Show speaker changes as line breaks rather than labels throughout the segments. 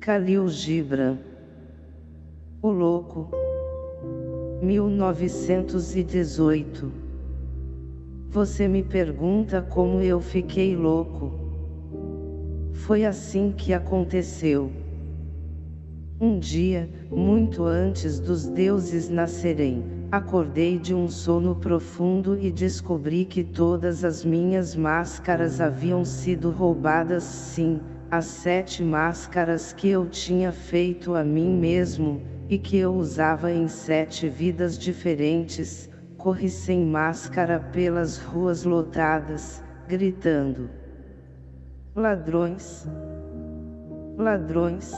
Khalil Gibran O Louco 1918 Você me pergunta como eu fiquei louco. Foi assim que aconteceu. Um dia, muito antes dos deuses nascerem, acordei de um sono profundo e descobri que todas as minhas máscaras haviam sido roubadas sim, as sete máscaras que eu tinha feito a mim mesmo, e que eu usava em sete vidas diferentes, corri sem máscara pelas ruas lotadas, gritando. Ladrões! Ladrões!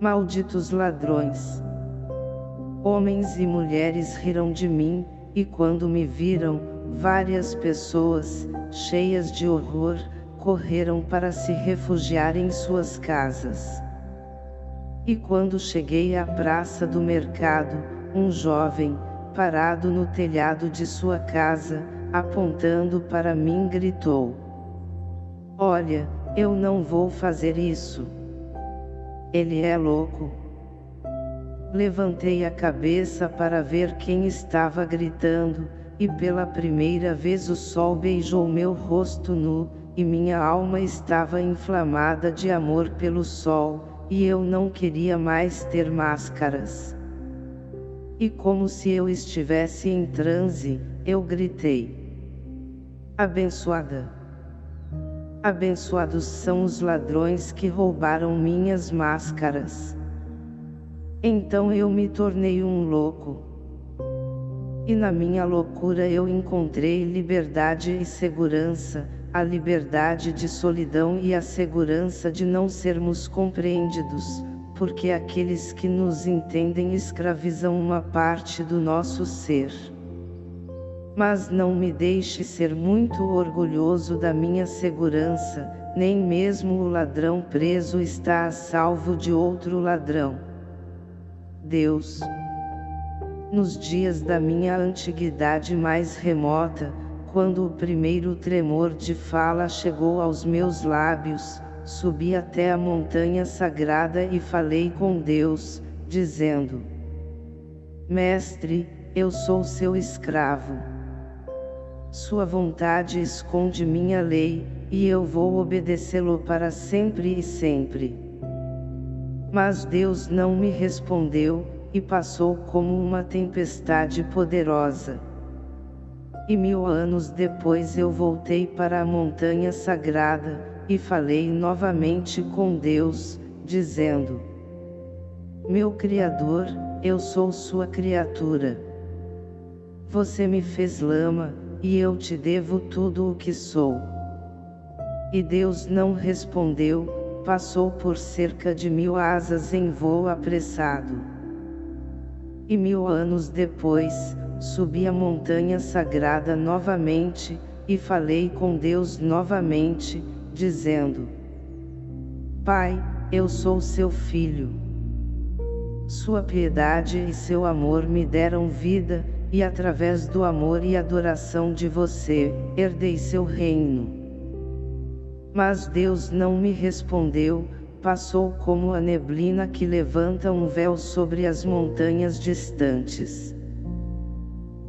Malditos ladrões! Homens e mulheres riram de mim, e quando me viram, várias pessoas, cheias de horror, correram para se refugiar em suas casas. E quando cheguei à praça do mercado, um jovem, parado no telhado de sua casa, apontando para mim gritou. Olha, eu não vou fazer isso. Ele é louco. Levantei a cabeça para ver quem estava gritando, e pela primeira vez o sol beijou meu rosto nu, e minha alma estava inflamada de amor pelo sol, e eu não queria mais ter máscaras. E como se eu estivesse em transe, eu gritei. Abençoada! Abençoados são os ladrões que roubaram minhas máscaras. Então eu me tornei um louco. E na minha loucura eu encontrei liberdade e segurança, a liberdade de solidão e a segurança de não sermos compreendidos, porque aqueles que nos entendem escravizam uma parte do nosso ser. Mas não me deixe ser muito orgulhoso da minha segurança, nem mesmo o ladrão preso está a salvo de outro ladrão. Deus. Nos dias da minha antiguidade mais remota, quando o primeiro tremor de fala chegou aos meus lábios, subi até a montanha sagrada e falei com Deus, dizendo, Mestre, eu sou seu escravo. Sua vontade esconde minha lei, e eu vou obedecê-lo para sempre e sempre. Mas Deus não me respondeu, e passou como uma tempestade poderosa. E mil anos depois eu voltei para a montanha sagrada, e falei novamente com Deus, dizendo, Meu Criador, eu sou sua criatura. Você me fez lama, e eu te devo tudo o que sou. E Deus não respondeu, passou por cerca de mil asas em voo apressado. E mil anos depois, subi a montanha sagrada novamente, e falei com Deus novamente, dizendo, Pai, eu sou seu filho. Sua piedade e seu amor me deram vida, e através do amor e adoração de você, herdei seu reino. Mas Deus não me respondeu, passou como a neblina que levanta um véu sobre as montanhas distantes.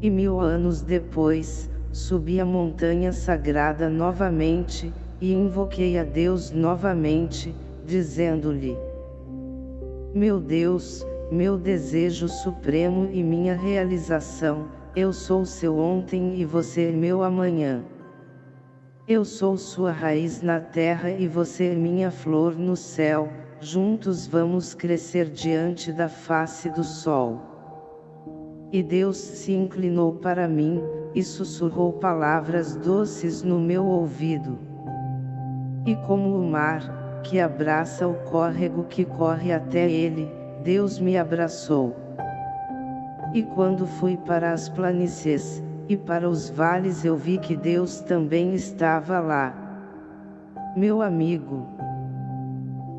E mil anos depois, subi a montanha sagrada novamente, e invoquei a Deus novamente, dizendo-lhe, Meu Deus, meu desejo supremo e minha realização, eu sou seu ontem e você é meu amanhã. Eu sou sua raiz na terra e você é minha flor no céu, juntos vamos crescer diante da face do sol. E Deus se inclinou para mim, e sussurrou palavras doces no meu ouvido. E como o mar, que abraça o córrego que corre até ele, Deus me abraçou. E quando fui para as planícies, e para os vales eu vi que Deus também estava lá. Meu amigo,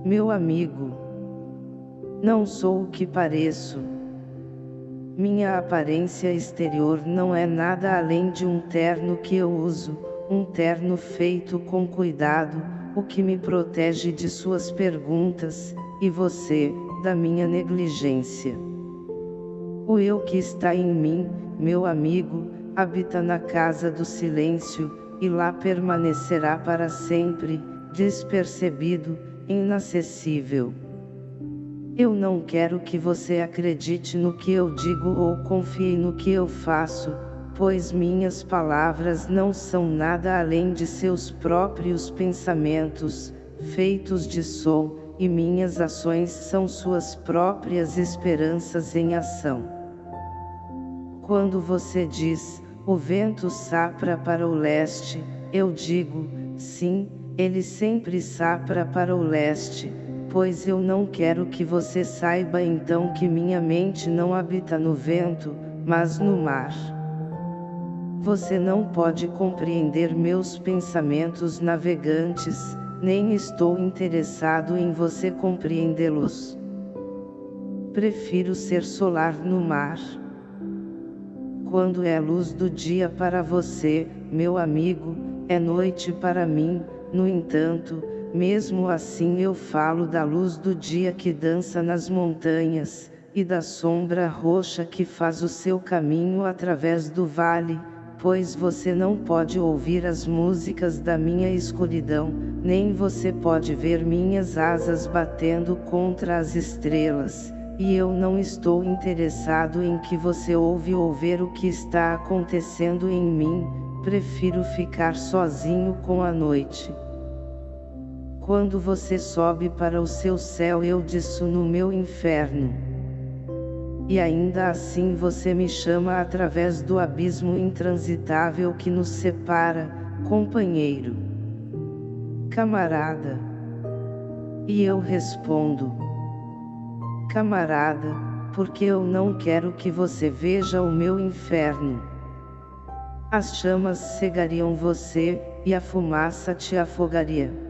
meu amigo, não sou o que pareço. Minha aparência exterior não é nada além de um terno que eu uso, um terno feito com cuidado, o que me protege de suas perguntas, e você, da minha negligência. O eu que está em mim, meu amigo, habita na casa do silêncio, e lá permanecerá para sempre, despercebido, inacessível. Eu não quero que você acredite no que eu digo ou confie no que eu faço, pois minhas palavras não são nada além de seus próprios pensamentos, feitos de som, e minhas ações são suas próprias esperanças em ação. Quando você diz, o vento sapra para o leste, eu digo, sim, ele sempre sapra para o leste, pois eu não quero que você saiba então que minha mente não habita no vento, mas no mar. Você não pode compreender meus pensamentos navegantes, nem estou interessado em você compreendê-los. Prefiro ser solar no mar. Quando é luz do dia para você, meu amigo, é noite para mim, no entanto, mesmo assim eu falo da luz do dia que dança nas montanhas, e da sombra roxa que faz o seu caminho através do vale, pois você não pode ouvir as músicas da minha escuridão, nem você pode ver minhas asas batendo contra as estrelas, e eu não estou interessado em que você ouve ou ver o que está acontecendo em mim, prefiro ficar sozinho com a noite. Quando você sobe para o seu céu eu desço no meu inferno. E ainda assim você me chama através do abismo intransitável que nos separa, companheiro. Camarada. E eu respondo camarada, porque eu não quero que você veja o meu inferno. As chamas cegariam você, e a fumaça te afogaria.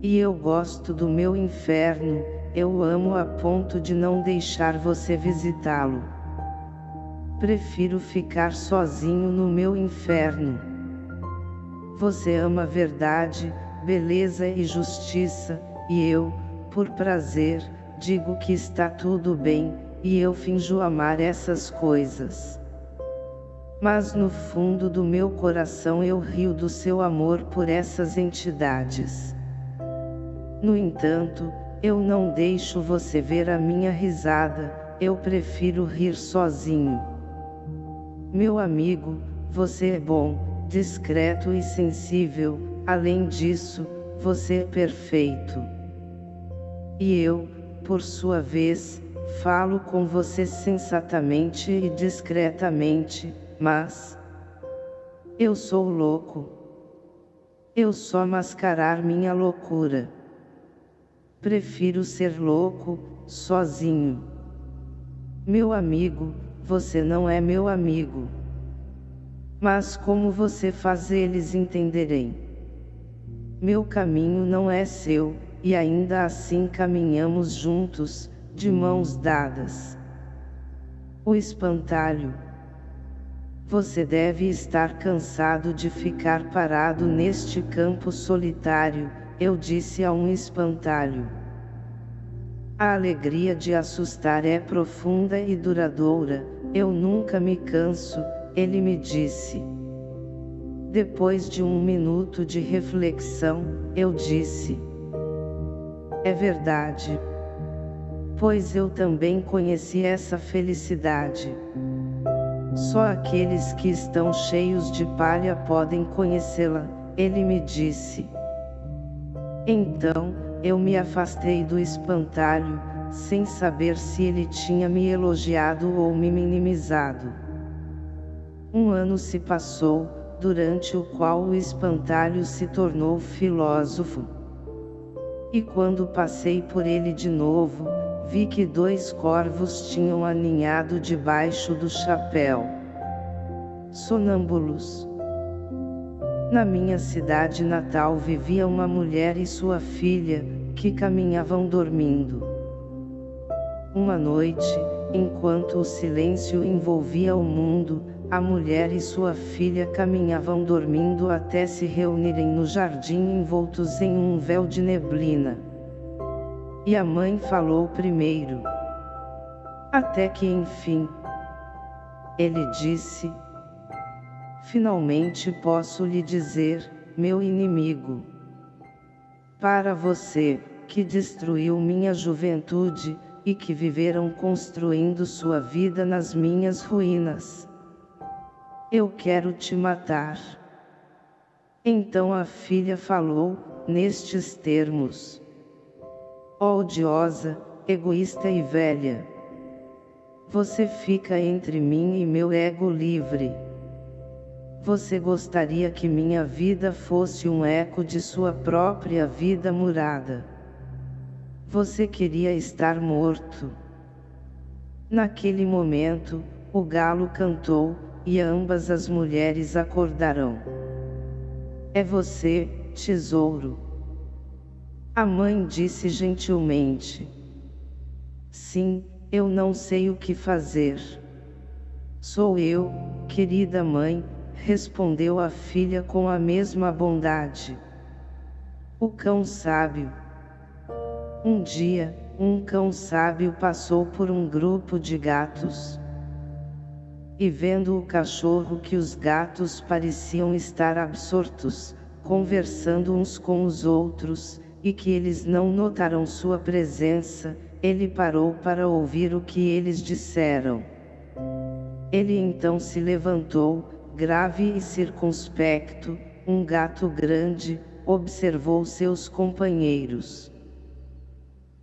E eu gosto do meu inferno, eu amo a ponto de não deixar você visitá-lo. Prefiro ficar sozinho no meu inferno. Você ama verdade, beleza e justiça, e eu, por prazer, digo que está tudo bem, e eu finjo amar essas coisas. Mas no fundo do meu coração eu rio do seu amor por essas entidades. No entanto, eu não deixo você ver a minha risada, eu prefiro rir sozinho. Meu amigo, você é bom, discreto e sensível, além disso, você é perfeito. E eu, por sua vez, falo com você sensatamente e discretamente, mas... Eu sou louco. Eu só mascarar minha loucura. Prefiro ser louco, sozinho. Meu amigo, você não é meu amigo. Mas como você faz eles entenderem? Meu caminho não é seu, e ainda assim caminhamos juntos, de mãos dadas. O espantalho. Você deve estar cansado de ficar parado neste campo solitário, eu disse a um espantalho. A alegria de assustar é profunda e duradoura, eu nunca me canso, ele me disse. Depois de um minuto de reflexão, eu disse. É verdade. Pois eu também conheci essa felicidade. Só aqueles que estão cheios de palha podem conhecê-la, ele me disse. Então, eu me afastei do espantalho, sem saber se ele tinha me elogiado ou me minimizado. Um ano se passou, durante o qual o espantalho se tornou filósofo. E quando passei por ele de novo, vi que dois corvos tinham aninhado debaixo do chapéu. Sonâmbulos. Na minha cidade natal vivia uma mulher e sua filha, que caminhavam dormindo. Uma noite, enquanto o silêncio envolvia o mundo, a mulher e sua filha caminhavam dormindo até se reunirem no jardim envoltos em um véu de neblina. E a mãe falou primeiro. Até que enfim. Ele disse. Finalmente posso lhe dizer, meu inimigo. Para você, que destruiu minha juventude, e que viveram construindo sua vida nas minhas ruínas. Eu quero te matar. Então a filha falou, nestes termos. Odiosa, egoísta e velha. Você fica entre mim e meu ego livre. Você gostaria que minha vida fosse um eco de sua própria vida murada. Você queria estar morto. Naquele momento, o galo cantou, e ambas as mulheres acordarão. É você, tesouro. A mãe disse gentilmente. Sim, eu não sei o que fazer. Sou eu, querida mãe, respondeu a filha com a mesma bondade. O cão sábio. Um dia, um cão sábio passou por um grupo de gatos e vendo o cachorro que os gatos pareciam estar absortos, conversando uns com os outros, e que eles não notaram sua presença, ele parou para ouvir o que eles disseram. Ele então se levantou, grave e circunspecto, um gato grande, observou seus companheiros.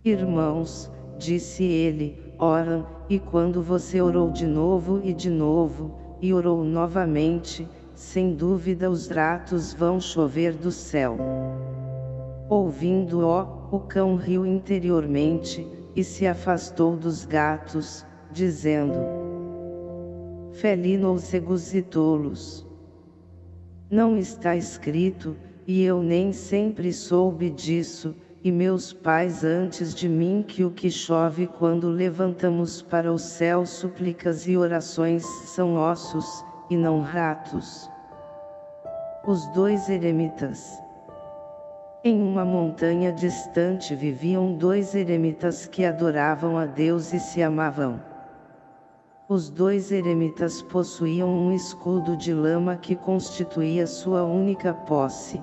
Irmãos, disse ele, oram, e quando você orou de novo e de novo, e orou novamente, sem dúvida os ratos vão chover do céu. Ouvindo-o, o cão riu interiormente, e se afastou dos gatos, dizendo: Felino cegos e tolos. Não está escrito, e eu nem sempre soube disso, e meus pais antes de mim que o que chove quando levantamos para o céu súplicas e orações são ossos, e não ratos. Os dois eremitas Em uma montanha distante viviam dois eremitas que adoravam a Deus e se amavam. Os dois eremitas possuíam um escudo de lama que constituía sua única posse.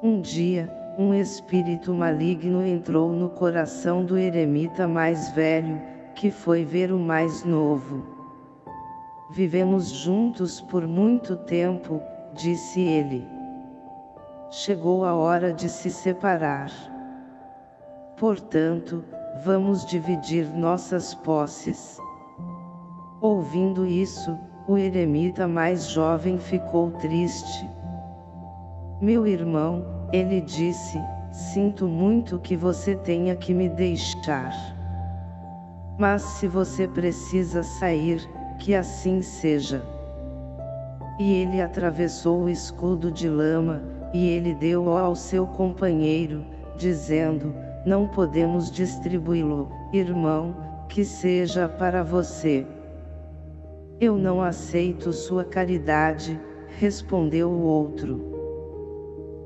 Um dia, um espírito maligno entrou no coração do eremita mais velho, que foi ver o mais novo. Vivemos juntos por muito tempo, disse ele. Chegou a hora de se separar. Portanto, vamos dividir nossas posses. Ouvindo isso, o eremita mais jovem ficou triste. Meu irmão, ele disse, sinto muito que você tenha que me deixar. Mas se você precisa sair, que assim seja. E ele atravessou o escudo de lama, e ele deu-o ao seu companheiro, dizendo, não podemos distribuí-lo, irmão, que seja para você. Eu não aceito sua caridade, respondeu o outro.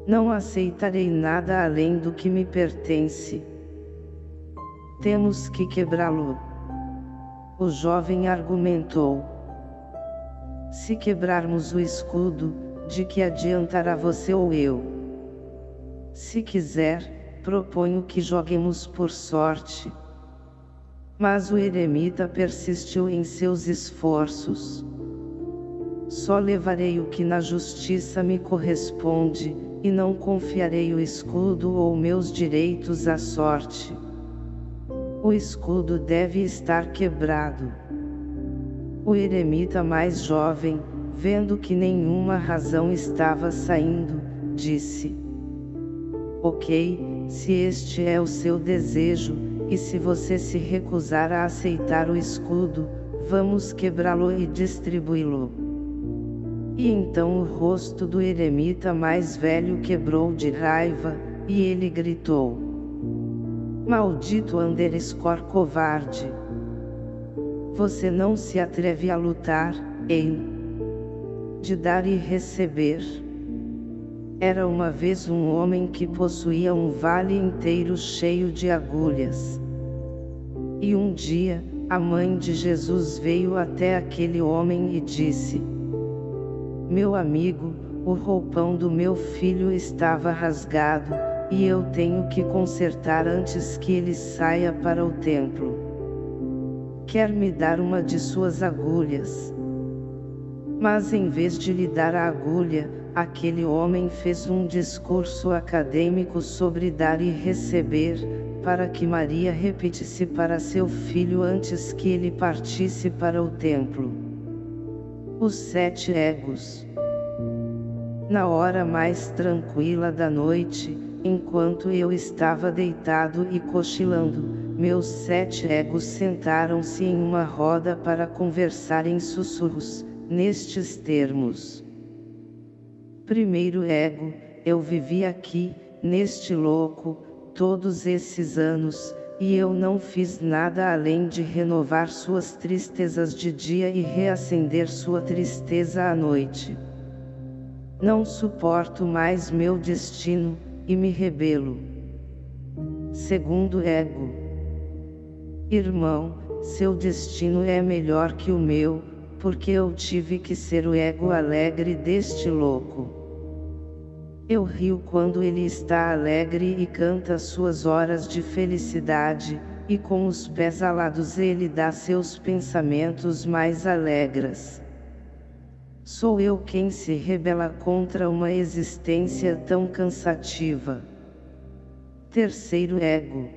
Não aceitarei nada além do que me pertence. Temos que quebrá-lo. O jovem argumentou. Se quebrarmos o escudo, de que adiantará você ou eu? Se quiser, proponho que joguemos por sorte. Mas o eremita persistiu em seus esforços. Só levarei o que na justiça me corresponde, e não confiarei o escudo ou meus direitos à sorte. O escudo deve estar quebrado. O eremita mais jovem, vendo que nenhuma razão estava saindo, disse: Ok, se este é o seu desejo, e se você se recusar a aceitar o escudo, vamos quebrá-lo e distribuí-lo. E então o rosto do eremita mais velho quebrou de raiva, e ele gritou. Maldito Anderescor covarde! Você não se atreve a lutar, em de dar e receber. Era uma vez um homem que possuía um vale inteiro cheio de agulhas. E um dia, a mãe de Jesus veio até aquele homem e disse: Meu amigo, o roupão do meu filho estava rasgado, e eu tenho que consertar antes que ele saia para o templo. Quer me dar uma de suas agulhas? Mas em vez de lhe dar a agulha, aquele homem fez um discurso acadêmico sobre dar e receber, para que Maria repetisse para seu filho antes que ele partisse para o templo. Os sete egos. Na hora mais tranquila da noite, enquanto eu estava deitado e cochilando, meus sete egos sentaram-se em uma roda para conversar em sussurros, nestes termos. Primeiro ego, eu vivi aqui, neste louco, todos esses anos, e eu não fiz nada além de renovar suas tristezas de dia e reacender sua tristeza à noite. Não suporto mais meu destino, e me rebelo. Segundo ego. Irmão, seu destino é melhor que o meu, porque eu tive que ser o ego alegre deste louco. Eu rio quando ele está alegre e canta suas horas de felicidade, e com os pés alados ele dá seus pensamentos mais alegres. Sou eu quem se rebela contra uma existência tão cansativa. Terceiro ego.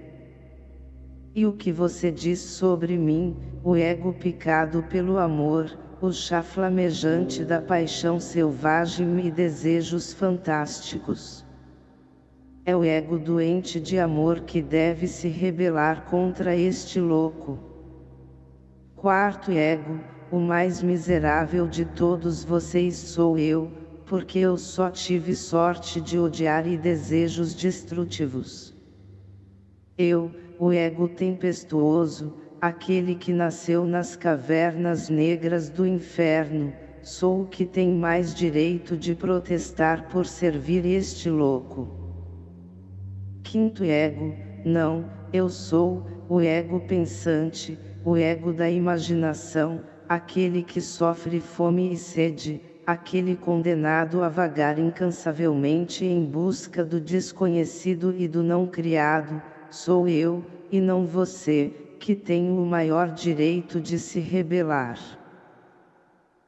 E o que você diz sobre mim, o ego picado pelo amor, o chá flamejante da paixão selvagem e desejos fantásticos? É o ego doente de amor que deve se rebelar contra este louco. Quarto ego, o mais miserável de todos vocês sou eu, porque eu só tive sorte de odiar e desejos destrutivos. Eu, o ego tempestuoso, aquele que nasceu nas cavernas negras do inferno, sou o que tem mais direito de protestar por servir este louco. Quinto ego, não, eu sou, o ego pensante, o ego da imaginação, aquele que sofre fome e sede, aquele condenado a vagar incansavelmente em busca do desconhecido e do não criado, sou eu, e não você, que tenho o maior direito de se rebelar.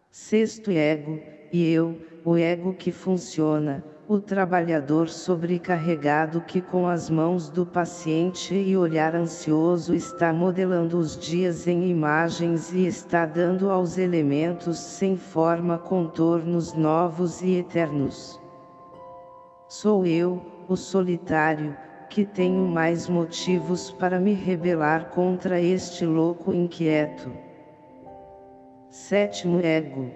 Sexto ego, e eu, o ego que funciona, o trabalhador sobrecarregado que com as mãos do paciente e olhar ansioso está modelando os dias em imagens e está dando aos elementos sem forma contornos novos e eternos. Sou eu, o solitário, que tenho mais motivos para me rebelar contra este louco inquieto. Sétimo ego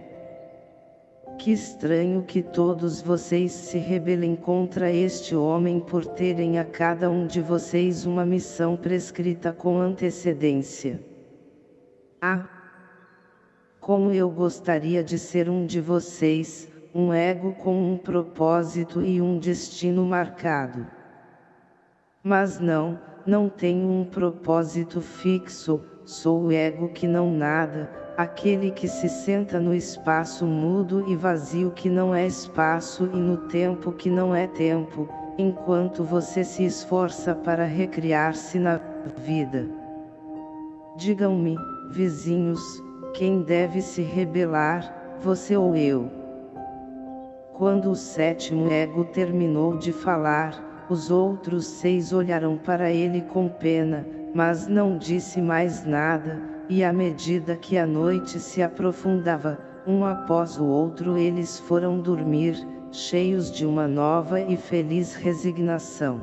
que estranho que todos vocês se rebelem contra este homem por terem a cada um de vocês uma missão prescrita com antecedência. Ah! Como eu gostaria de ser um de vocês, um ego com um propósito e um destino marcado. Mas não, não tenho um propósito fixo, sou o ego que não nada, aquele que se senta no espaço mudo e vazio que não é espaço e no tempo que não é tempo, enquanto você se esforça para recriar-se na vida. Digam-me, vizinhos, quem deve se rebelar, você ou eu? Quando o sétimo ego terminou de falar, os outros seis olharam para ele com pena, mas não disse mais nada, e à medida que a noite se aprofundava, um após o outro eles foram dormir, cheios de uma nova e feliz resignação.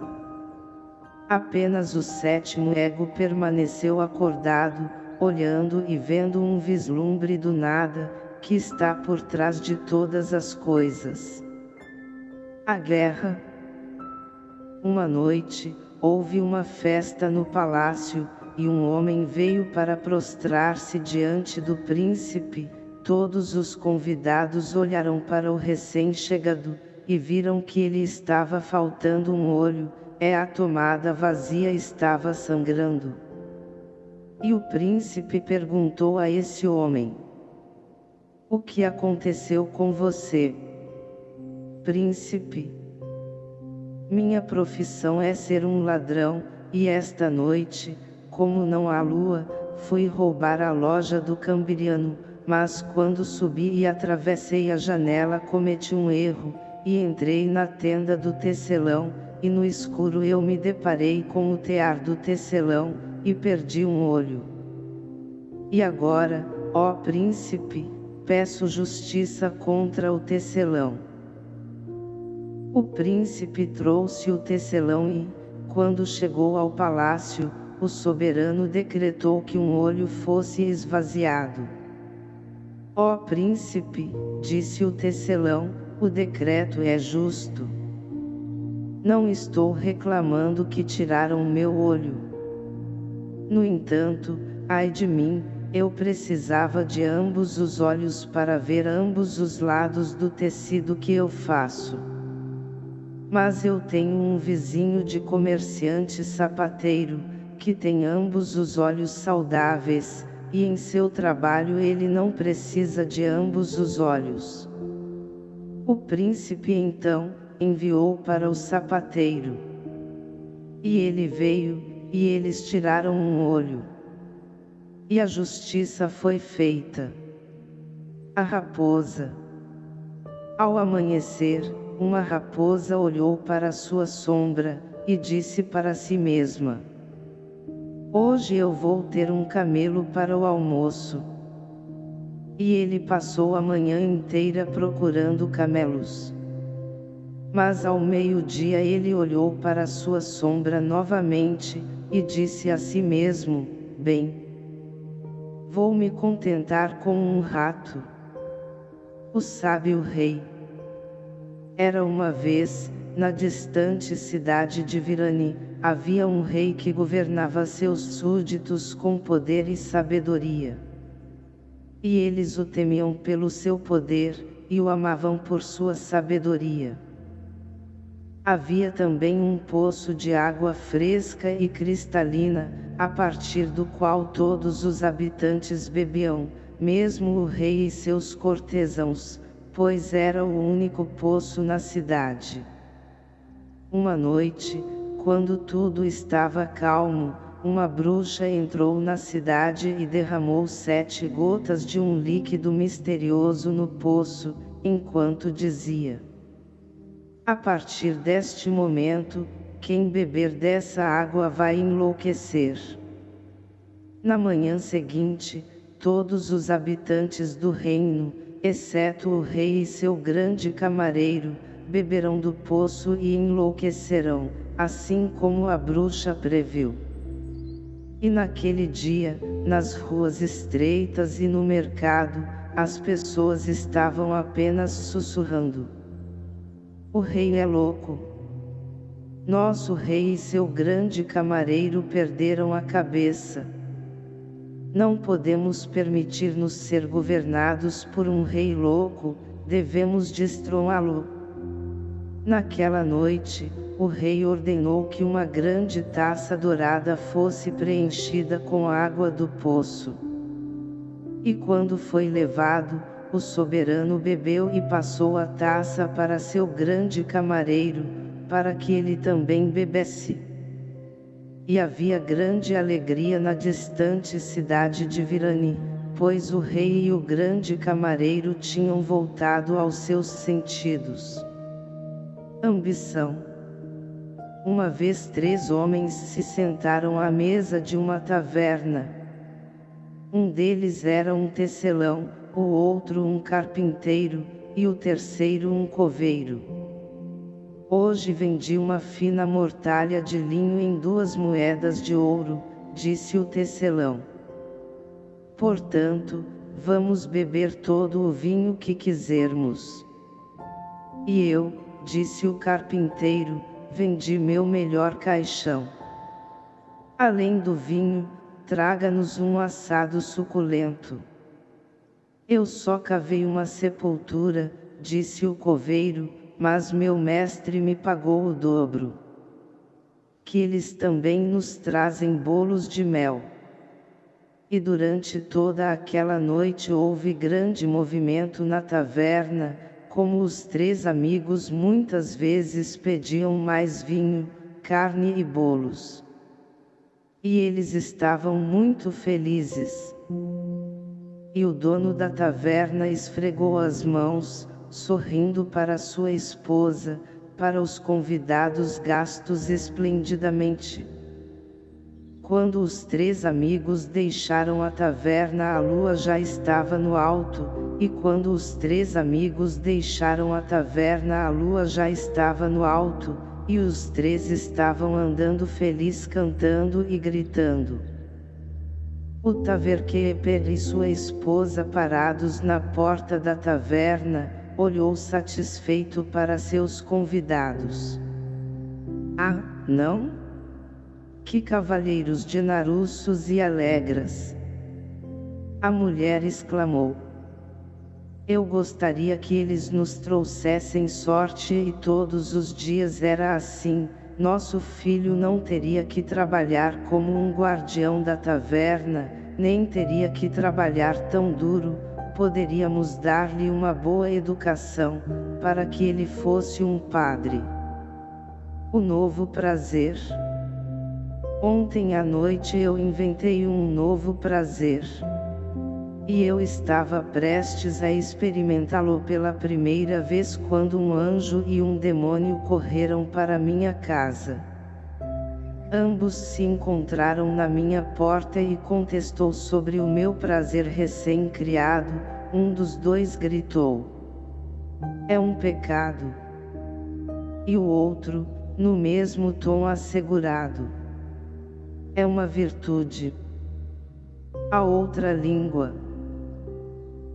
Apenas o sétimo ego permaneceu acordado, olhando e vendo um vislumbre do nada, que está por trás de todas as coisas. A guerra. Uma noite, houve uma festa no palácio, e um homem veio para prostrar-se diante do príncipe, todos os convidados olharam para o recém-chegado, e viram que ele estava faltando um olho, é a tomada vazia estava sangrando. E o príncipe perguntou a esse homem, O que aconteceu com você? Príncipe, minha profissão é ser um ladrão, e esta noite, como não há lua, fui roubar a loja do cambiriano, mas quando subi e atravessei a janela cometi um erro, e entrei na tenda do tecelão, e no escuro eu me deparei com o tear do tecelão, e perdi um olho. E agora, ó príncipe, peço justiça contra o tecelão. O príncipe trouxe o tecelão e, quando chegou ao palácio, o soberano decretou que um olho fosse esvaziado. Ó príncipe, disse o tecelão, o decreto é justo. Não estou reclamando que tiraram meu olho. No entanto, ai de mim, eu precisava de ambos os olhos para ver ambos os lados do tecido que eu faço. Mas eu tenho um vizinho de comerciante sapateiro, que tem ambos os olhos saudáveis, e em seu trabalho ele não precisa de ambos os olhos. O príncipe então, enviou para o sapateiro. E ele veio, e eles tiraram um olho. E a justiça foi feita. A raposa. Ao amanhecer, uma raposa olhou para sua sombra, e disse para si mesma, Hoje eu vou ter um camelo para o almoço. E ele passou a manhã inteira procurando camelos. Mas ao meio-dia ele olhou para sua sombra novamente, e disse a si mesmo, bem, vou me contentar com um rato. O sábio rei. Era uma vez, na distante cidade de Virani, havia um rei que governava seus súditos com poder e sabedoria. E eles o temiam pelo seu poder, e o amavam por sua sabedoria. Havia também um poço de água fresca e cristalina, a partir do qual todos os habitantes bebiam, mesmo o rei e seus cortesãos, pois era o único poço na cidade. Uma noite, quando tudo estava calmo, uma bruxa entrou na cidade e derramou sete gotas de um líquido misterioso no poço, enquanto dizia: a partir deste momento, quem beber dessa água vai enlouquecer. Na manhã seguinte, todos os habitantes do reino, exceto o rei e seu grande camareiro, beberão do poço e enlouquecerão, assim como a bruxa previu. E naquele dia, nas ruas estreitas e no mercado, as pessoas estavam apenas sussurrando. O rei é louco. Nosso rei e seu grande camareiro perderam a cabeça. Não podemos permitir-nos ser governados por um rei louco, devemos destroná-lo. Naquela noite, o rei ordenou que uma grande taça dourada fosse preenchida com água do poço. E quando foi levado, o soberano bebeu e passou a taça para seu grande camareiro, para que ele também bebesse. E havia grande alegria na distante cidade de Virani, pois o rei e o grande camareiro tinham voltado aos seus sentidos. Ambição Uma vez três homens se sentaram à mesa de uma taverna. Um deles era um tecelão, o outro um carpinteiro, e o terceiro um coveiro. Hoje vendi uma fina mortalha de linho em duas moedas de ouro, disse o tecelão. Portanto, vamos beber todo o vinho que quisermos. E eu, disse o carpinteiro, vendi meu melhor caixão. Além do vinho, traga-nos um assado suculento. Eu só cavei uma sepultura, disse o coveiro, mas meu mestre me pagou o dobro. Que eles também nos trazem bolos de mel. E durante toda aquela noite houve grande movimento na taverna, como os três amigos muitas vezes pediam mais vinho, carne e bolos. E eles estavam muito felizes. E o dono da taverna esfregou as mãos, sorrindo para sua esposa, para os convidados gastos esplendidamente. Quando os três amigos deixaram a taverna a lua já estava no alto, e quando os três amigos deixaram a taverna a lua já estava no alto, e os três estavam andando feliz cantando e gritando. O Taverqueper e sua esposa parados na porta da taverna, olhou satisfeito para seus convidados. Ah, não? Que cavalheiros de naruços e alegras! A mulher exclamou. Eu gostaria que eles nos trouxessem sorte e todos os dias era assim, nosso filho não teria que trabalhar como um guardião da taverna, nem teria que trabalhar tão duro, poderíamos dar-lhe uma boa educação, para que ele fosse um padre. O novo prazer. Ontem à noite eu inventei um novo prazer. E eu estava prestes a experimentá-lo pela primeira vez quando um anjo e um demônio correram para minha casa. Ambos se encontraram na minha porta e contestou sobre o meu prazer recém-criado, um dos dois gritou. É um pecado. E o outro, no mesmo tom assegurado. É uma virtude. A outra língua.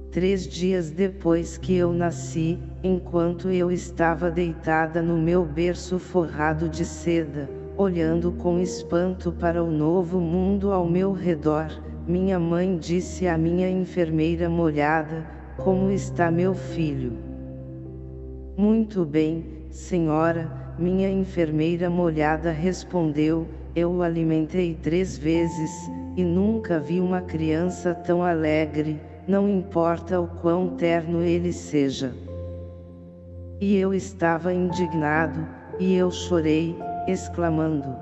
Três dias depois que eu nasci, enquanto eu estava deitada no meu berço forrado de seda, olhando com espanto para o novo mundo ao meu redor, minha mãe disse à minha enfermeira molhada, como está meu filho? Muito bem, senhora, minha enfermeira molhada respondeu, eu o alimentei três vezes, e nunca vi uma criança tão alegre, não importa o quão terno ele seja. E eu estava indignado, e eu chorei, exclamando.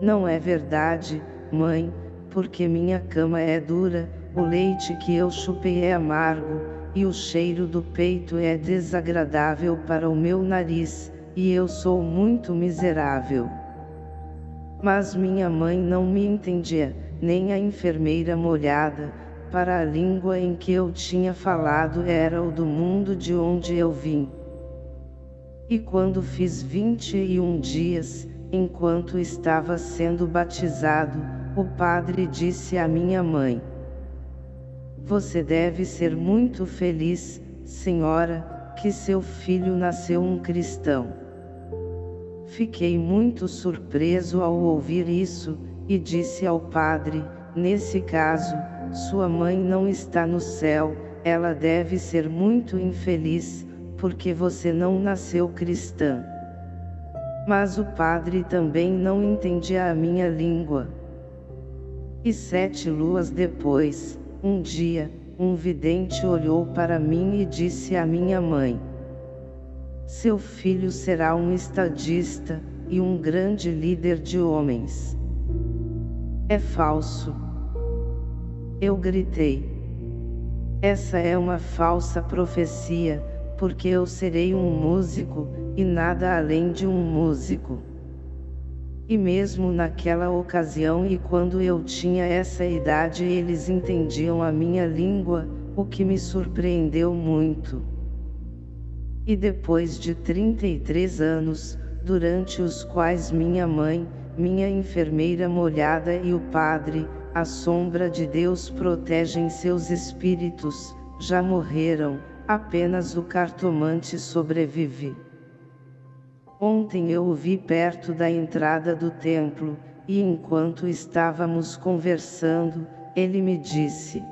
Não é verdade, mãe, porque minha cama é dura, o leite que eu chupei é amargo, e o cheiro do peito é desagradável para o meu nariz, e eu sou muito miserável. Mas minha mãe não me entendia, nem a enfermeira molhada, para a língua em que eu tinha falado era o do mundo de onde eu vim. E quando fiz vinte e um dias, enquanto estava sendo batizado, o padre disse à minha mãe, Você deve ser muito feliz, senhora, que seu filho nasceu um cristão. Fiquei muito surpreso ao ouvir isso, e disse ao padre, nesse caso, sua mãe não está no céu, ela deve ser muito infeliz, porque você não nasceu cristã. Mas o padre também não entendia a minha língua. E sete luas depois, um dia, um vidente olhou para mim e disse à minha mãe, Seu filho será um estadista, e um grande líder de homens. É falso. Eu gritei. Essa é uma falsa profecia, porque eu serei um músico, e nada além de um músico. E mesmo naquela ocasião e quando eu tinha essa idade eles entendiam a minha língua, o que me surpreendeu muito. E depois de 33 anos, durante os quais minha mãe, minha enfermeira molhada e o padre, a sombra de Deus protegem seus espíritos, já morreram, Apenas o cartomante sobrevive. Ontem eu o vi perto da entrada do templo, e enquanto estávamos conversando, ele me disse.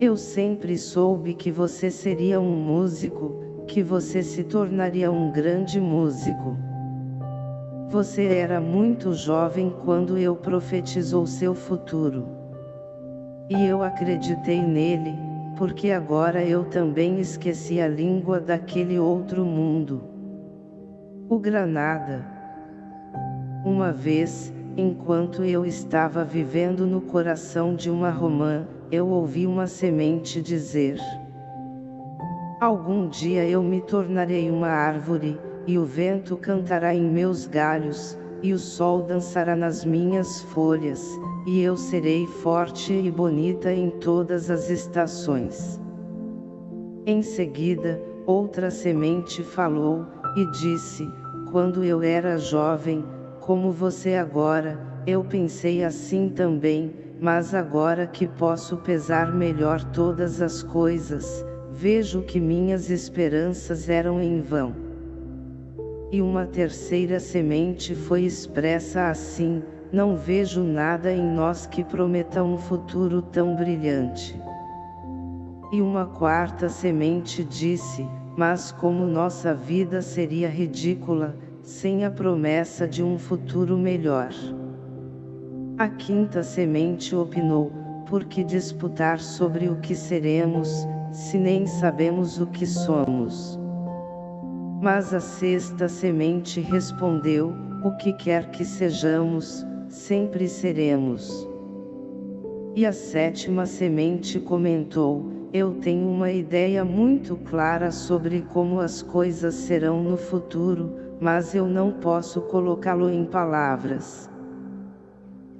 Eu sempre soube que você seria um músico, que você se tornaria um grande músico. Você era muito jovem quando eu profetizou seu futuro. E eu acreditei nele, porque agora eu também esqueci a língua daquele outro mundo. O Granada. Uma vez, enquanto eu estava vivendo no coração de uma romã, eu ouvi uma semente dizer: Algum dia eu me tornarei uma árvore, e o vento cantará em meus galhos, e o sol dançará nas minhas folhas, e eu serei forte e bonita em todas as estações. Em seguida, outra semente falou, e disse, quando eu era jovem, como você agora, eu pensei assim também, mas agora que posso pesar melhor todas as coisas, vejo que minhas esperanças eram em vão. E uma terceira semente foi expressa assim, não vejo nada em nós que prometa um futuro tão brilhante. E uma quarta semente disse, mas como nossa vida seria ridícula, sem a promessa de um futuro melhor. A quinta semente opinou, por que disputar sobre o que seremos, se nem sabemos o que somos? Mas a sexta semente respondeu, o que quer que sejamos, sempre seremos. E a sétima semente comentou, eu tenho uma ideia muito clara sobre como as coisas serão no futuro, mas eu não posso colocá-lo em palavras.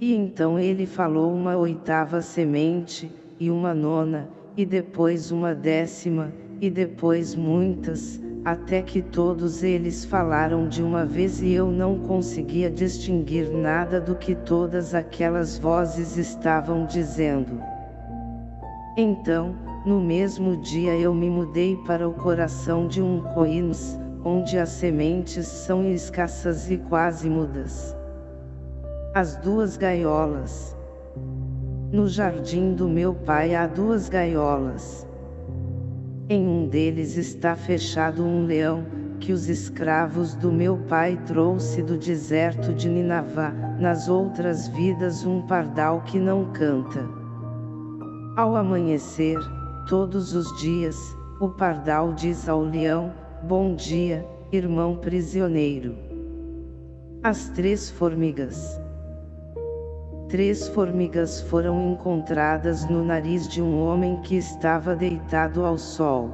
E então ele falou uma oitava semente, e uma nona, e depois uma décima, e depois muitas, até que todos eles falaram de uma vez e eu não conseguia distinguir nada do que todas aquelas vozes estavam dizendo. Então, no mesmo dia eu me mudei para o coração de um coínos, onde as sementes são escassas e quase mudas as duas gaiolas. No jardim do meu pai há duas gaiolas. Em um deles está fechado um leão, que os escravos do meu pai trouxe do deserto de Ninavá, nas outras vidas um pardal que não canta. Ao amanhecer, todos os dias, o pardal diz ao leão, bom dia, irmão prisioneiro. As três formigas Três formigas foram encontradas no nariz de um homem que estava deitado ao sol.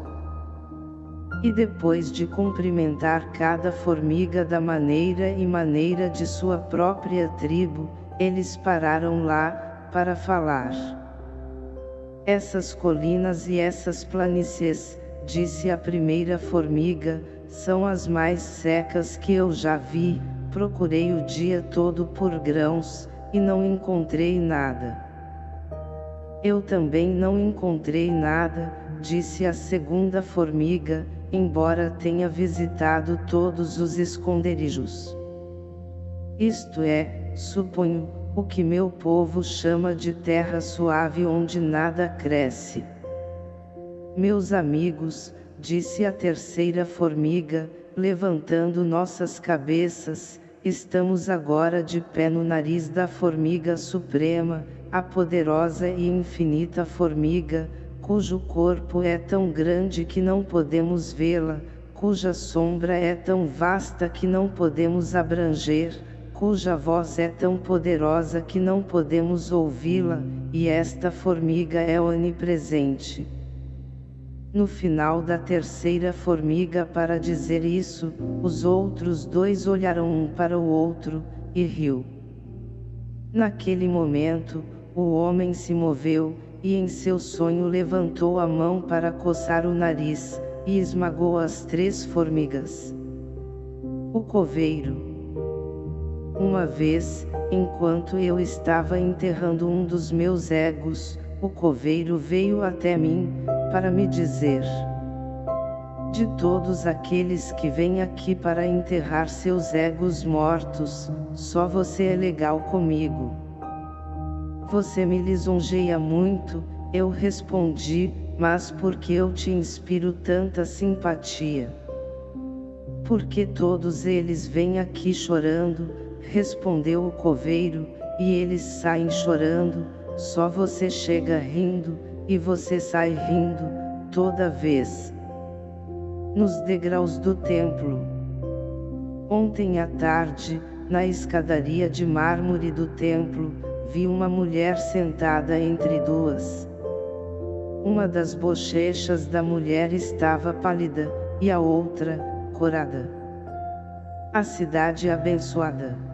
E depois de cumprimentar cada formiga da maneira e maneira de sua própria tribo, eles pararam lá, para falar. Essas colinas e essas planícies, disse a primeira formiga, são as mais secas que eu já vi, procurei o dia todo por grãos, e não encontrei nada. Eu também não encontrei nada, disse a segunda formiga, embora tenha visitado todos os esconderijos. Isto é, suponho, o que meu povo chama de terra suave onde nada cresce. Meus amigos, disse a terceira formiga, levantando nossas cabeças, Estamos agora de pé no nariz da formiga suprema, a poderosa e infinita formiga, cujo corpo é tão grande que não podemos vê-la, cuja sombra é tão vasta que não podemos abranger, cuja voz é tão poderosa que não podemos ouvi-la, e esta formiga é onipresente. No final da terceira formiga para dizer isso, os outros dois olharam um para o outro, e riu. Naquele momento, o homem se moveu, e em seu sonho levantou a mão para coçar o nariz, e esmagou as três formigas. O coveiro. Uma vez, enquanto eu estava enterrando um dos meus egos, o coveiro veio até mim, para me dizer: De todos aqueles que vêm aqui para enterrar seus egos mortos, só você é legal comigo. Você me lisonjeia muito, eu respondi, mas por que eu te inspiro tanta simpatia? Porque todos eles vêm aqui chorando, respondeu o coveiro, e eles saem chorando, só você chega rindo, e você sai rindo, toda vez. Nos degraus do templo. Ontem à tarde, na escadaria de mármore do templo, vi uma mulher sentada entre duas. Uma das bochechas da mulher estava pálida, e a outra, corada. A cidade abençoada.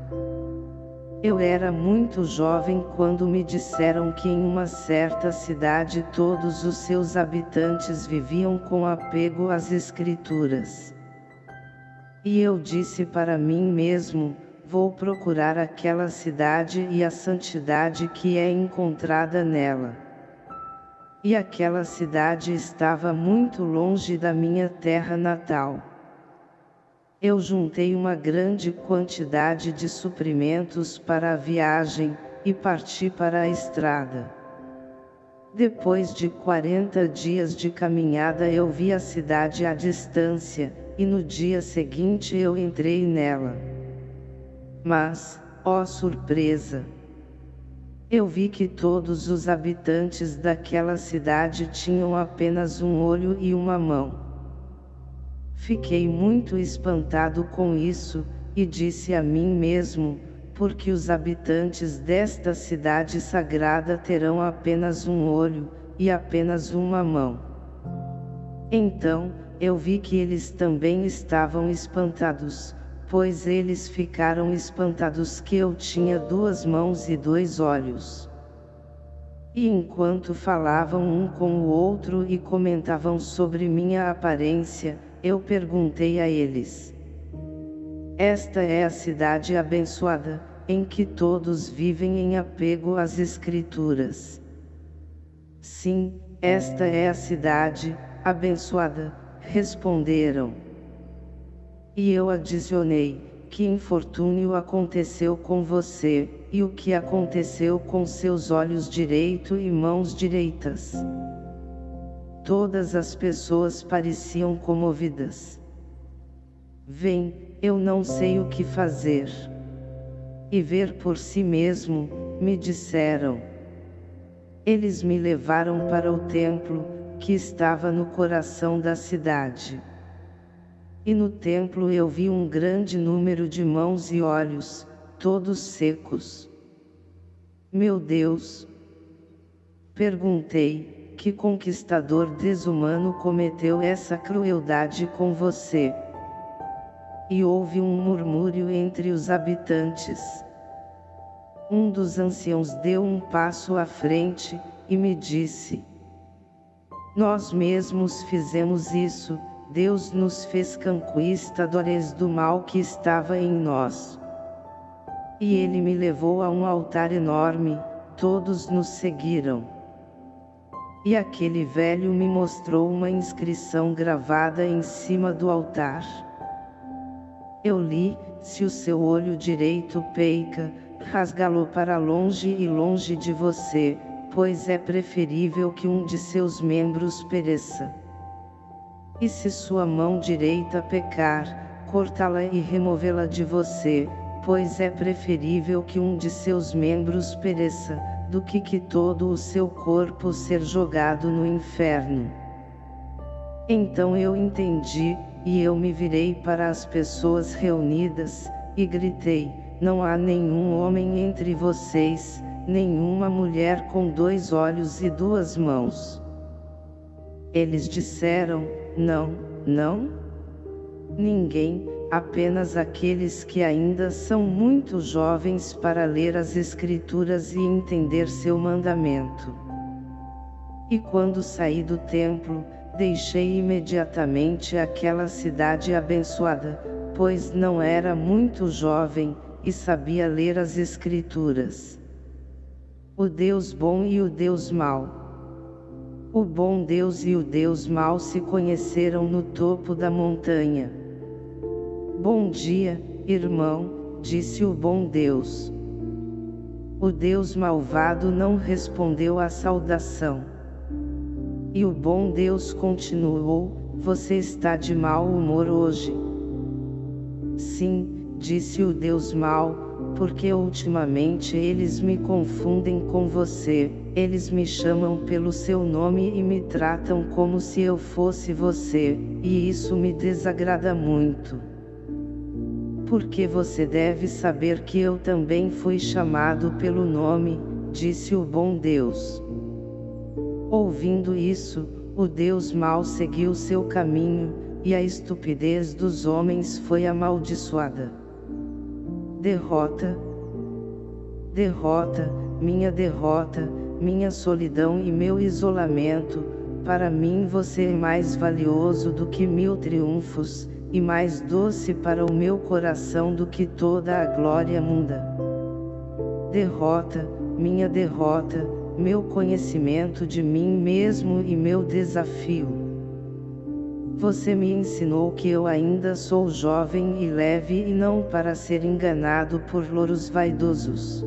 Eu era muito jovem quando me disseram que em uma certa cidade todos os seus habitantes viviam com apego às escrituras. E eu disse para mim mesmo, vou procurar aquela cidade e a santidade que é encontrada nela. E aquela cidade estava muito longe da minha terra natal eu juntei uma grande quantidade de suprimentos para a viagem, e parti para a estrada. Depois de 40 dias de caminhada eu vi a cidade à distância, e no dia seguinte eu entrei nela. Mas, ó surpresa! Eu vi que todos os habitantes daquela cidade tinham apenas um olho e uma mão. Fiquei muito espantado com isso, e disse a mim mesmo, porque os habitantes desta cidade sagrada terão apenas um olho, e apenas uma mão. Então, eu vi que eles também estavam espantados, pois eles ficaram espantados que eu tinha duas mãos e dois olhos. E enquanto falavam um com o outro e comentavam sobre minha aparência, eu perguntei a eles. Esta é a cidade abençoada, em que todos vivem em apego às Escrituras. Sim, esta é a cidade, abençoada, responderam. E eu adicionei, que infortúnio aconteceu com você, e o que aconteceu com seus olhos direito e mãos direitas. Todas as pessoas pareciam comovidas. Vem, eu não sei o que fazer. E ver por si mesmo, me disseram. Eles me levaram para o templo, que estava no coração da cidade. E no templo eu vi um grande número de mãos e olhos, todos secos. Meu Deus! Perguntei, que conquistador desumano cometeu essa crueldade com você? E houve um murmúrio entre os habitantes. Um dos anciãos deu um passo à frente, e me disse, Nós mesmos fizemos isso, Deus nos fez conquistadores do mal que estava em nós. E ele me levou a um altar enorme, todos nos seguiram. E aquele velho me mostrou uma inscrição gravada em cima do altar. Eu li, se o seu olho direito peica, rasgá-lo para longe e longe de você, pois é preferível que um de seus membros pereça. E se sua mão direita pecar, cortá-la e removê-la de você, pois é preferível que um de seus membros pereça, do que que todo o seu corpo ser jogado no inferno. Então eu entendi, e eu me virei para as pessoas reunidas, e gritei, não há nenhum homem entre vocês, nenhuma mulher com dois olhos e duas mãos. Eles disseram, não, não? Ninguém, apenas aqueles que ainda são muito jovens para ler as Escrituras e entender seu mandamento. E quando saí do templo, deixei imediatamente aquela cidade abençoada, pois não era muito jovem, e sabia ler as Escrituras. O Deus bom e o Deus mau. O bom Deus e o Deus mau se conheceram no topo da montanha. Bom dia, irmão, disse o bom Deus. O Deus malvado não respondeu à saudação. E o bom Deus continuou, você está de mau humor hoje. Sim, disse o Deus mau, porque ultimamente eles me confundem com você, eles me chamam pelo seu nome e me tratam como se eu fosse você, e isso me desagrada muito. Porque você deve saber que eu também fui chamado pelo nome, disse o bom Deus. Ouvindo isso, o Deus mau seguiu seu caminho, e a estupidez dos homens foi amaldiçoada. Derrota, derrota, minha derrota, minha solidão e meu isolamento, para mim você é mais valioso do que mil triunfos, e mais doce para o meu coração do que toda a glória munda. Derrota, minha derrota, meu conhecimento de mim mesmo e meu desafio. Você me ensinou que eu ainda sou jovem e leve e não para ser enganado por louros vaidosos.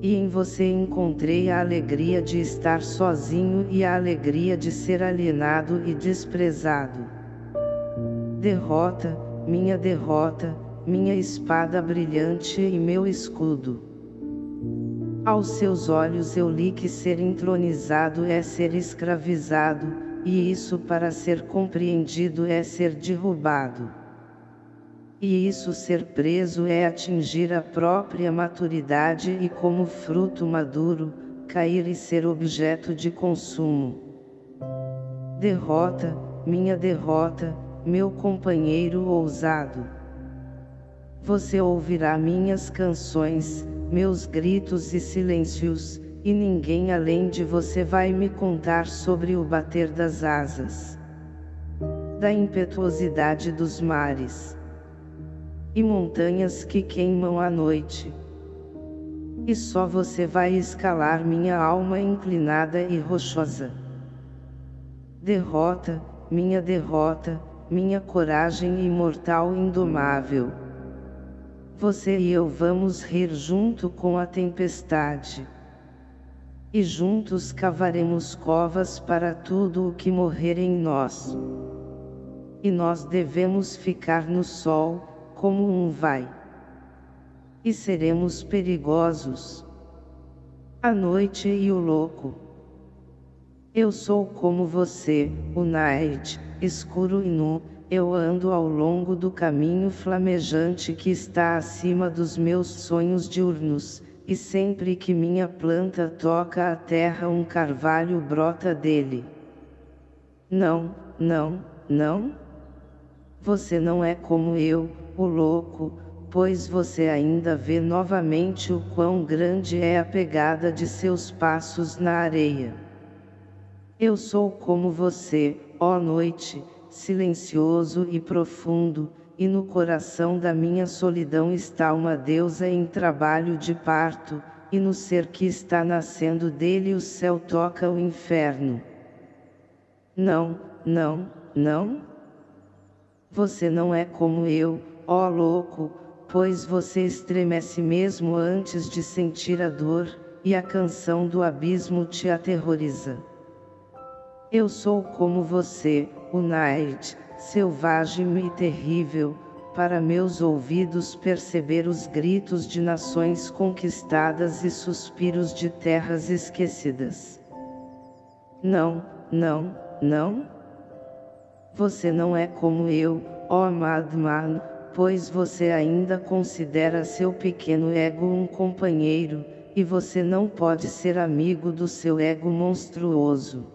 E em você encontrei a alegria de estar sozinho e a alegria de ser alienado e desprezado. Derrota, minha derrota, minha espada brilhante e meu escudo. Aos seus olhos eu li que ser entronizado é ser escravizado, e isso para ser compreendido é ser derrubado. E isso ser preso é atingir a própria maturidade e como fruto maduro, cair e ser objeto de consumo. Derrota, minha derrota, meu companheiro ousado. Você ouvirá minhas canções, meus gritos e silêncios, e ninguém além de você vai me contar sobre o bater das asas, da impetuosidade dos mares, e montanhas que queimam à noite. E só você vai escalar minha alma inclinada e rochosa. Derrota, minha derrota, minha coragem imortal indomável. Você e eu vamos rir junto com a tempestade. E juntos cavaremos covas para tudo o que morrer em nós. E nós devemos ficar no sol, como um vai. E seremos perigosos. A noite e o louco. Eu sou como você, o night, escuro e nu, eu ando ao longo do caminho flamejante que está acima dos meus sonhos diurnos, e sempre que minha planta toca a terra um carvalho brota dele. Não, não, não. Você não é como eu, o louco, pois você ainda vê novamente o quão grande é a pegada de seus passos na areia. Eu sou como você, ó noite, silencioso e profundo, e no coração da minha solidão está uma deusa em trabalho de parto, e no ser que está nascendo dele o céu toca o inferno. Não, não, não. Você não é como eu, ó louco, pois você estremece mesmo antes de sentir a dor, e a canção do abismo te aterroriza. Eu sou como você, o night, selvagem e terrível, para meus ouvidos perceber os gritos de nações conquistadas e suspiros de terras esquecidas. Não, não, não. Você não é como eu, ó Madman, pois você ainda considera seu pequeno ego um companheiro, e você não pode ser amigo do seu ego monstruoso.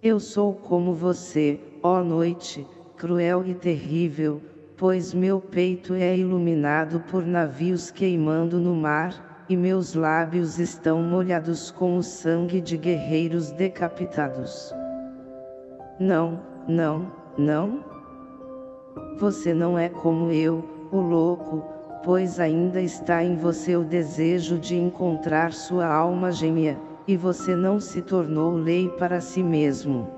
Eu sou como você, ó noite, cruel e terrível, pois meu peito é iluminado por navios queimando no mar, e meus lábios estão molhados com o sangue de guerreiros decapitados. Não, não, não. Você não é como eu, o louco, pois ainda está em você o desejo de encontrar sua alma gêmea e você não se tornou lei para si mesmo.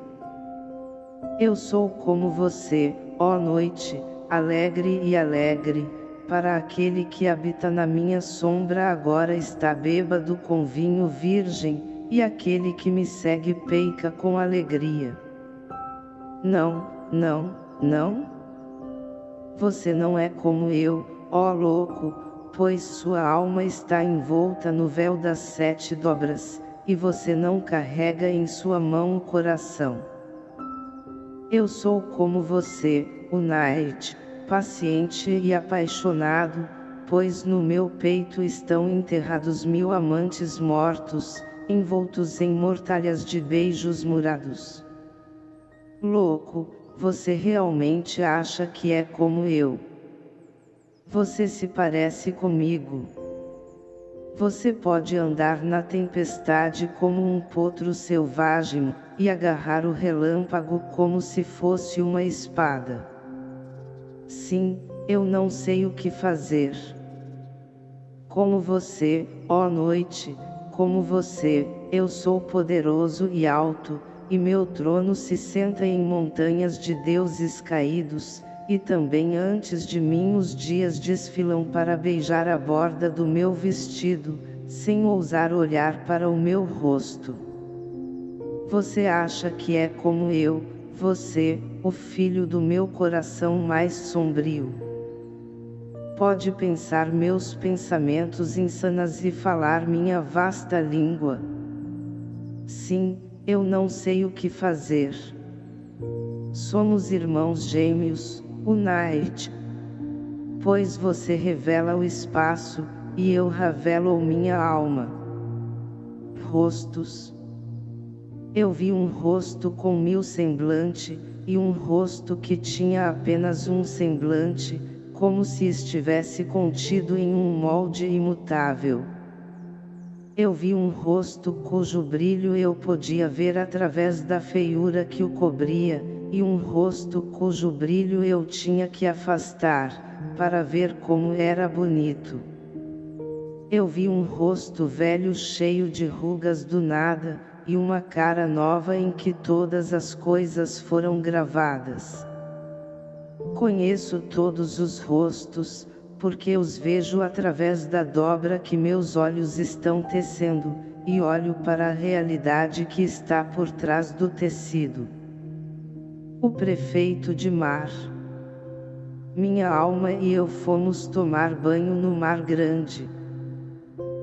Eu sou como você, ó noite, alegre e alegre, para aquele que habita na minha sombra agora está bêbado com vinho virgem, e aquele que me segue peica com alegria. Não, não, não? Você não é como eu, ó louco, pois sua alma está envolta no véu das sete dobras, e você não carrega em sua mão o coração. Eu sou como você, o Night, paciente e apaixonado, pois no meu peito estão enterrados mil amantes mortos, envoltos em mortalhas de beijos murados. Louco, você realmente acha que é como eu? Você se parece comigo. Você pode andar na tempestade como um potro selvagem, e agarrar o relâmpago como se fosse uma espada. Sim, eu não sei o que fazer. Como você, ó noite, como você, eu sou poderoso e alto, e meu trono se senta em montanhas de deuses caídos, e também antes de mim os dias desfilam para beijar a borda do meu vestido, sem ousar olhar para o meu rosto. Você acha que é como eu, você, o filho do meu coração mais sombrio. Pode pensar meus pensamentos insanas e falar minha vasta língua. Sim, eu não sei o que fazer. Somos irmãos gêmeos, Unite. Pois você revela o espaço, e eu revelo minha alma. Rostos. Eu vi um rosto com mil semblante, e um rosto que tinha apenas um semblante, como se estivesse contido em um molde imutável. Eu vi um rosto cujo brilho eu podia ver através da feiura que o cobria, e um rosto cujo brilho eu tinha que afastar, para ver como era bonito. Eu vi um rosto velho cheio de rugas do nada, e uma cara nova em que todas as coisas foram gravadas. Conheço todos os rostos, porque os vejo através da dobra que meus olhos estão tecendo, e olho para a realidade que está por trás do tecido o prefeito de mar. Minha alma e eu fomos tomar banho no mar grande.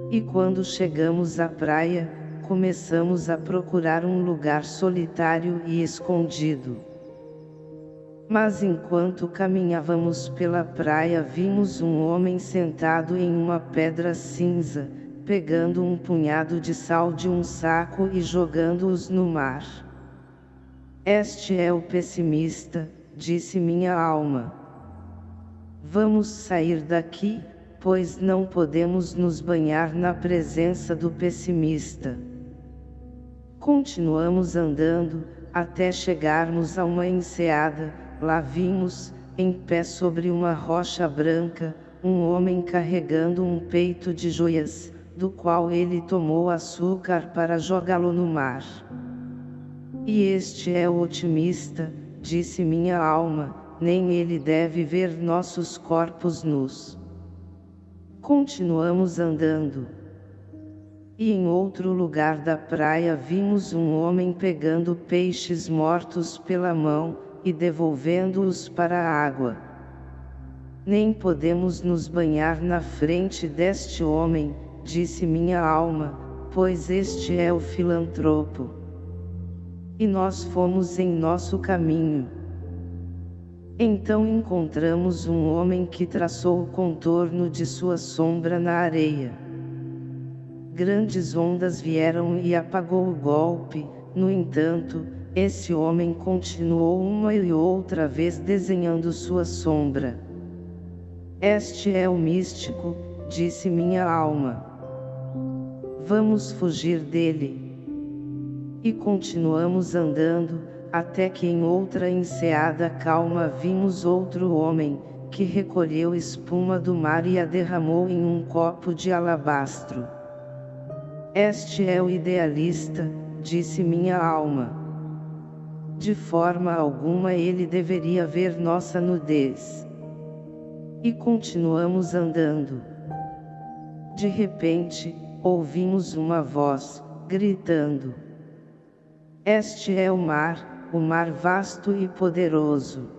E quando chegamos à praia, começamos a procurar um lugar solitário e escondido. Mas enquanto caminhávamos pela praia vimos um homem sentado em uma pedra cinza, pegando um punhado de sal de um saco e jogando-os no mar. Este é o pessimista, disse minha alma. Vamos sair daqui, pois não podemos nos banhar na presença do pessimista. Continuamos andando, até chegarmos a uma enseada, lá vimos, em pé sobre uma rocha branca, um homem carregando um peito de joias, do qual ele tomou açúcar para jogá-lo no mar. E este é o otimista, disse minha alma, nem ele deve ver nossos corpos nus. Continuamos andando. E em outro lugar da praia vimos um homem pegando peixes mortos pela mão, e devolvendo-os para a água. Nem podemos nos banhar na frente deste homem, disse minha alma, pois este é o filantropo e nós fomos em nosso caminho. Então encontramos um homem que traçou o contorno de sua sombra na areia. Grandes ondas vieram e apagou o golpe, no entanto, esse homem continuou uma e outra vez desenhando sua sombra. Este é o místico, disse minha alma. Vamos fugir dele. E continuamos andando, até que em outra enseada calma vimos outro homem, que recolheu espuma do mar e a derramou em um copo de alabastro. Este é o idealista, disse minha alma. De forma alguma ele deveria ver nossa nudez. E continuamos andando. De repente, ouvimos uma voz, gritando. Este é o mar, o mar vasto e poderoso.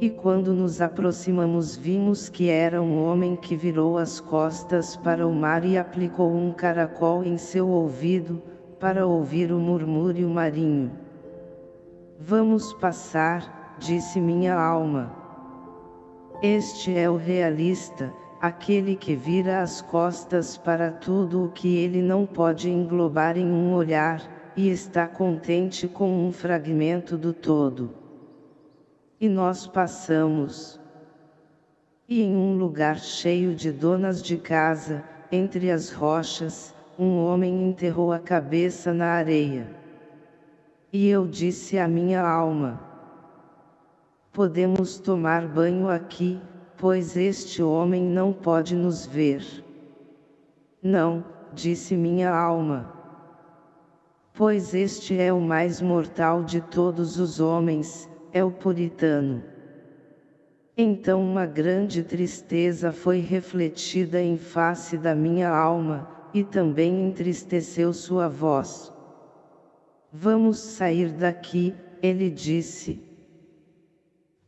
E quando nos aproximamos vimos que era um homem que virou as costas para o mar e aplicou um caracol em seu ouvido, para ouvir o murmúrio marinho. Vamos passar, disse minha alma. Este é o realista, aquele que vira as costas para tudo o que ele não pode englobar em um olhar, e está contente com um fragmento do todo. E nós passamos. E em um lugar cheio de donas de casa, entre as rochas, um homem enterrou a cabeça na areia. E eu disse à minha alma: Podemos tomar banho aqui, pois este homem não pode nos ver. Não, disse minha alma. Pois este é o mais mortal de todos os homens, é o puritano. Então uma grande tristeza foi refletida em face da minha alma, e também entristeceu sua voz. Vamos sair daqui, ele disse.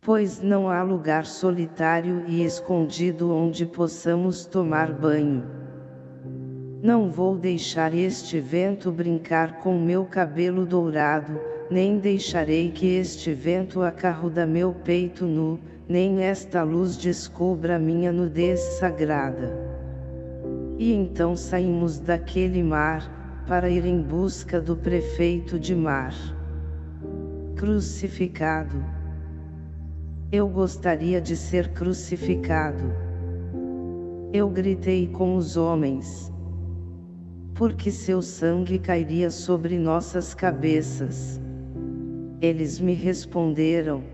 Pois não há lugar solitário e escondido onde possamos tomar banho. Não vou deixar este vento brincar com meu cabelo dourado, nem deixarei que este vento acarruda meu peito nu, nem esta luz descubra minha nudez sagrada. E então saímos daquele mar, para ir em busca do prefeito de mar. Crucificado. Eu gostaria de ser crucificado. Eu gritei com os homens. Porque seu sangue cairia sobre nossas cabeças. Eles me responderam.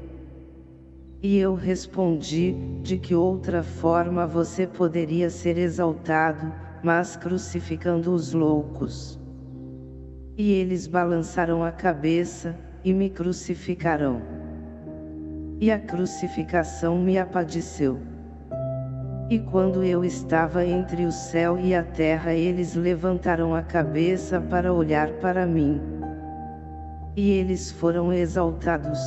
E eu respondi, de que outra forma você poderia ser exaltado, mas crucificando os loucos. E eles balançaram a cabeça, e me crucificarão. E a crucificação me apadeceu. E quando eu estava entre o céu e a terra eles levantaram a cabeça para olhar para mim. E eles foram exaltados,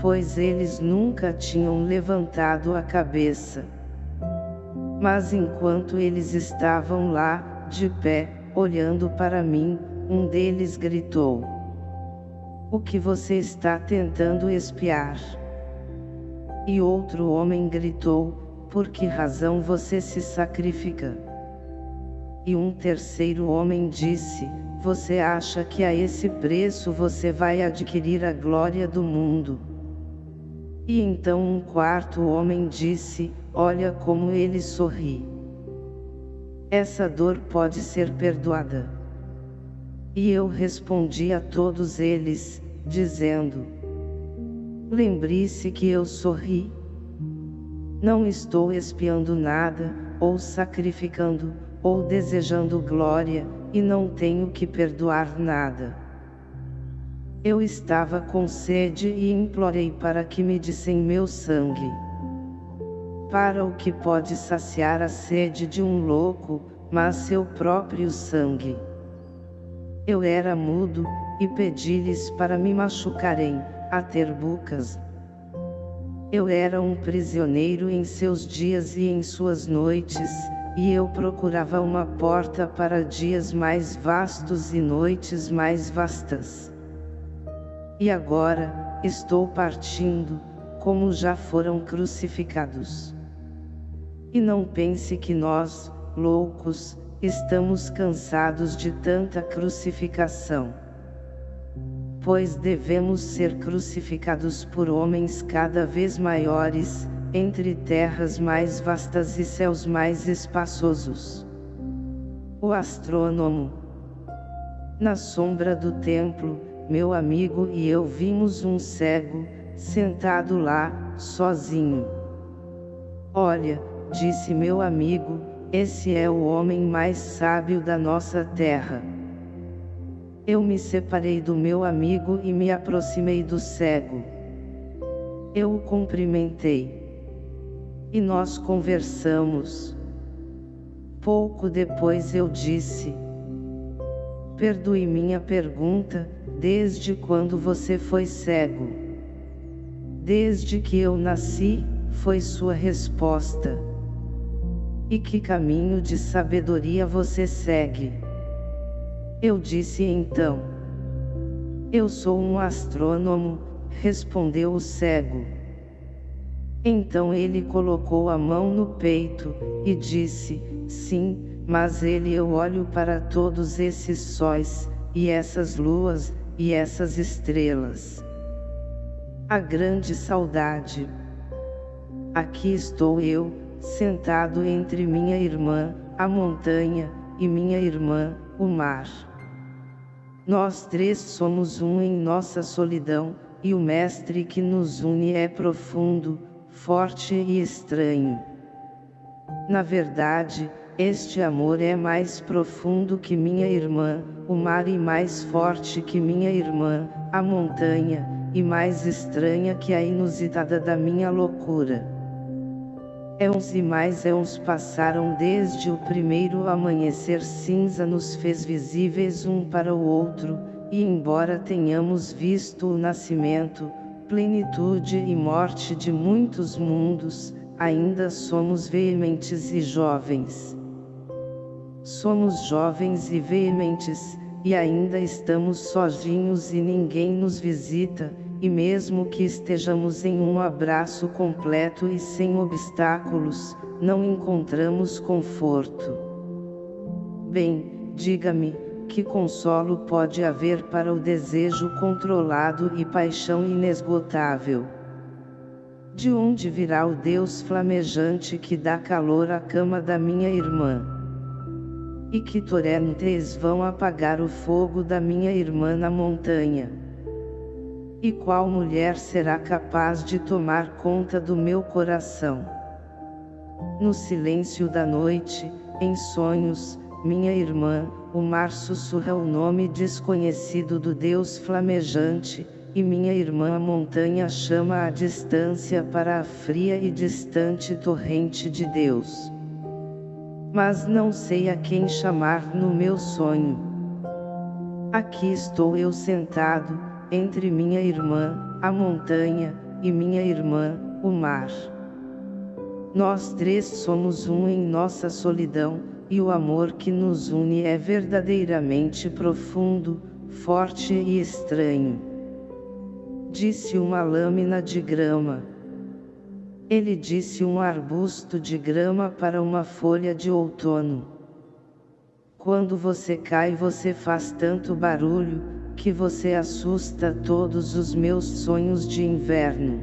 pois eles nunca tinham levantado a cabeça. Mas enquanto eles estavam lá, de pé, olhando para mim, um deles gritou: O que você está tentando espiar? E outro homem gritou: Por que razão você se sacrifica? E um terceiro homem disse: você acha que a esse preço você vai adquirir a glória do mundo? E então um quarto homem disse, olha como ele sorri. Essa dor pode ser perdoada. E eu respondi a todos eles, dizendo, Lembre-se que eu sorri. Não estou espiando nada, ou sacrificando, ou desejando glória, e não tenho que perdoar nada. Eu estava com sede e implorei para que me dissem meu sangue. Para o que pode saciar a sede de um louco, mas seu próprio sangue. Eu era mudo, e pedi-lhes para me machucarem, a ter bucas. Eu era um prisioneiro em seus dias e em suas noites, e eu procurava uma porta para dias mais vastos e noites mais vastas. E agora, estou partindo, como já foram crucificados. E não pense que nós, loucos, estamos cansados de tanta crucificação. Pois devemos ser crucificados por homens cada vez maiores, entre terras mais vastas e céus mais espaçosos. O astrônomo. Na sombra do templo, meu amigo e eu vimos um cego, sentado lá, sozinho. Olha, disse meu amigo, esse é o homem mais sábio da nossa terra. Eu me separei do meu amigo e me aproximei do cego. Eu o cumprimentei. E nós conversamos. Pouco depois eu disse. perdoe minha pergunta, desde quando você foi cego? Desde que eu nasci, foi sua resposta. E que caminho de sabedoria você segue? Eu disse então. Eu sou um astrônomo, respondeu o cego. Então ele colocou a mão no peito, e disse, sim, mas ele eu olho para todos esses sóis, e essas luas, e essas estrelas. A grande saudade. Aqui estou eu, sentado entre minha irmã, a montanha, e minha irmã, o mar. Nós três somos um em nossa solidão, e o mestre que nos une é profundo, forte e estranho. Na verdade, este amor é mais profundo que minha irmã, o mar e mais forte que minha irmã, a montanha, e mais estranha que a inusitada da minha loucura. Éons e mais éons passaram desde o primeiro amanhecer cinza nos fez visíveis um para o outro, e embora tenhamos visto o nascimento, plenitude e morte de muitos mundos, ainda somos veementes e jovens. Somos jovens e veementes, e ainda estamos sozinhos e ninguém nos visita, e mesmo que estejamos em um abraço completo e sem obstáculos, não encontramos conforto. Bem, diga-me, que consolo pode haver para o desejo controlado e paixão inesgotável? De onde virá o Deus flamejante que dá calor à cama da minha irmã? e que torrentes vão apagar o fogo da minha irmã na montanha. E qual mulher será capaz de tomar conta do meu coração? No silêncio da noite, em sonhos, minha irmã, o mar sussurra o nome desconhecido do Deus flamejante, e minha irmã a montanha chama à distância para a fria e distante torrente de Deus mas não sei a quem chamar no meu sonho. Aqui estou eu sentado, entre minha irmã, a montanha, e minha irmã, o mar. Nós três somos um em nossa solidão, e o amor que nos une é verdadeiramente profundo, forte e estranho. Disse uma lâmina de grama. Ele disse um arbusto de grama para uma folha de outono. Quando você cai você faz tanto barulho, que você assusta todos os meus sonhos de inverno.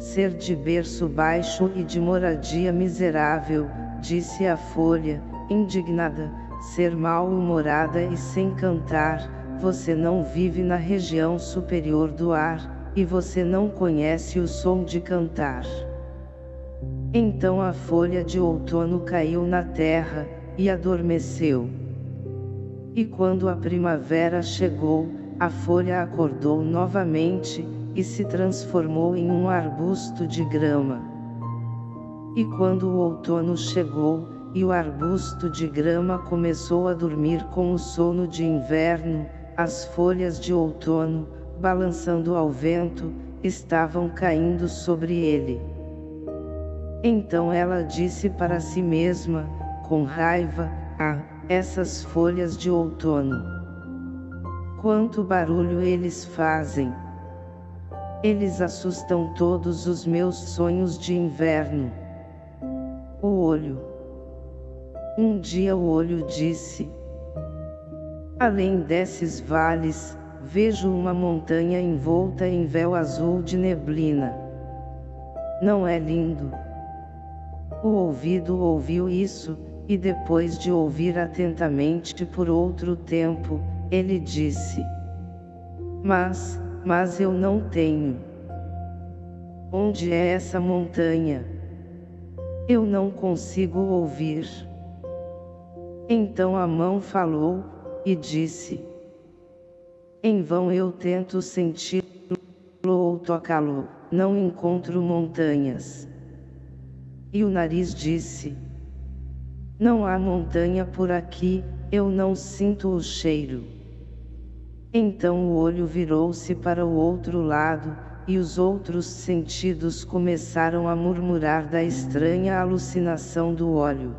Ser de berço baixo e de moradia miserável, disse a folha, indignada, ser mal-humorada e sem cantar, você não vive na região superior do ar, e você não conhece o som de cantar. Então a folha de outono caiu na terra, e adormeceu. E quando a primavera chegou, a folha acordou novamente, e se transformou em um arbusto de grama. E quando o outono chegou, e o arbusto de grama começou a dormir com o sono de inverno, as folhas de outono, balançando ao vento, estavam caindo sobre ele. Então ela disse para si mesma, com raiva, ah, essas folhas de outono. Quanto barulho eles fazem! Eles assustam todos os meus sonhos de inverno. O olho. Um dia o olho disse. Além desses vales, vejo uma montanha envolta em véu azul de neblina. Não é lindo? O ouvido ouviu isso, e depois de ouvir atentamente por outro tempo, ele disse: Mas, mas eu não tenho. Onde é essa montanha? Eu não consigo ouvir. Então a mão falou, e disse: em vão eu tento senti-lo ou tocá-lo, não encontro montanhas. E o nariz disse: Não há montanha por aqui, eu não sinto o cheiro. Então o olho virou-se para o outro lado, e os outros sentidos começaram a murmurar da estranha alucinação do óleo.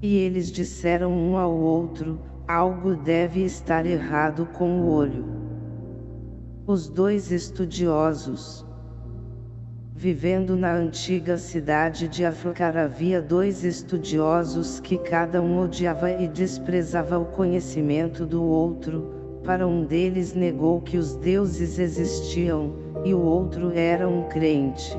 E eles disseram um ao outro, algo deve estar errado com o olho. Os dois estudiosos, Vivendo na antiga cidade de Afrocar havia dois estudiosos que cada um odiava e desprezava o conhecimento do outro, para um deles negou que os deuses existiam, e o outro era um crente.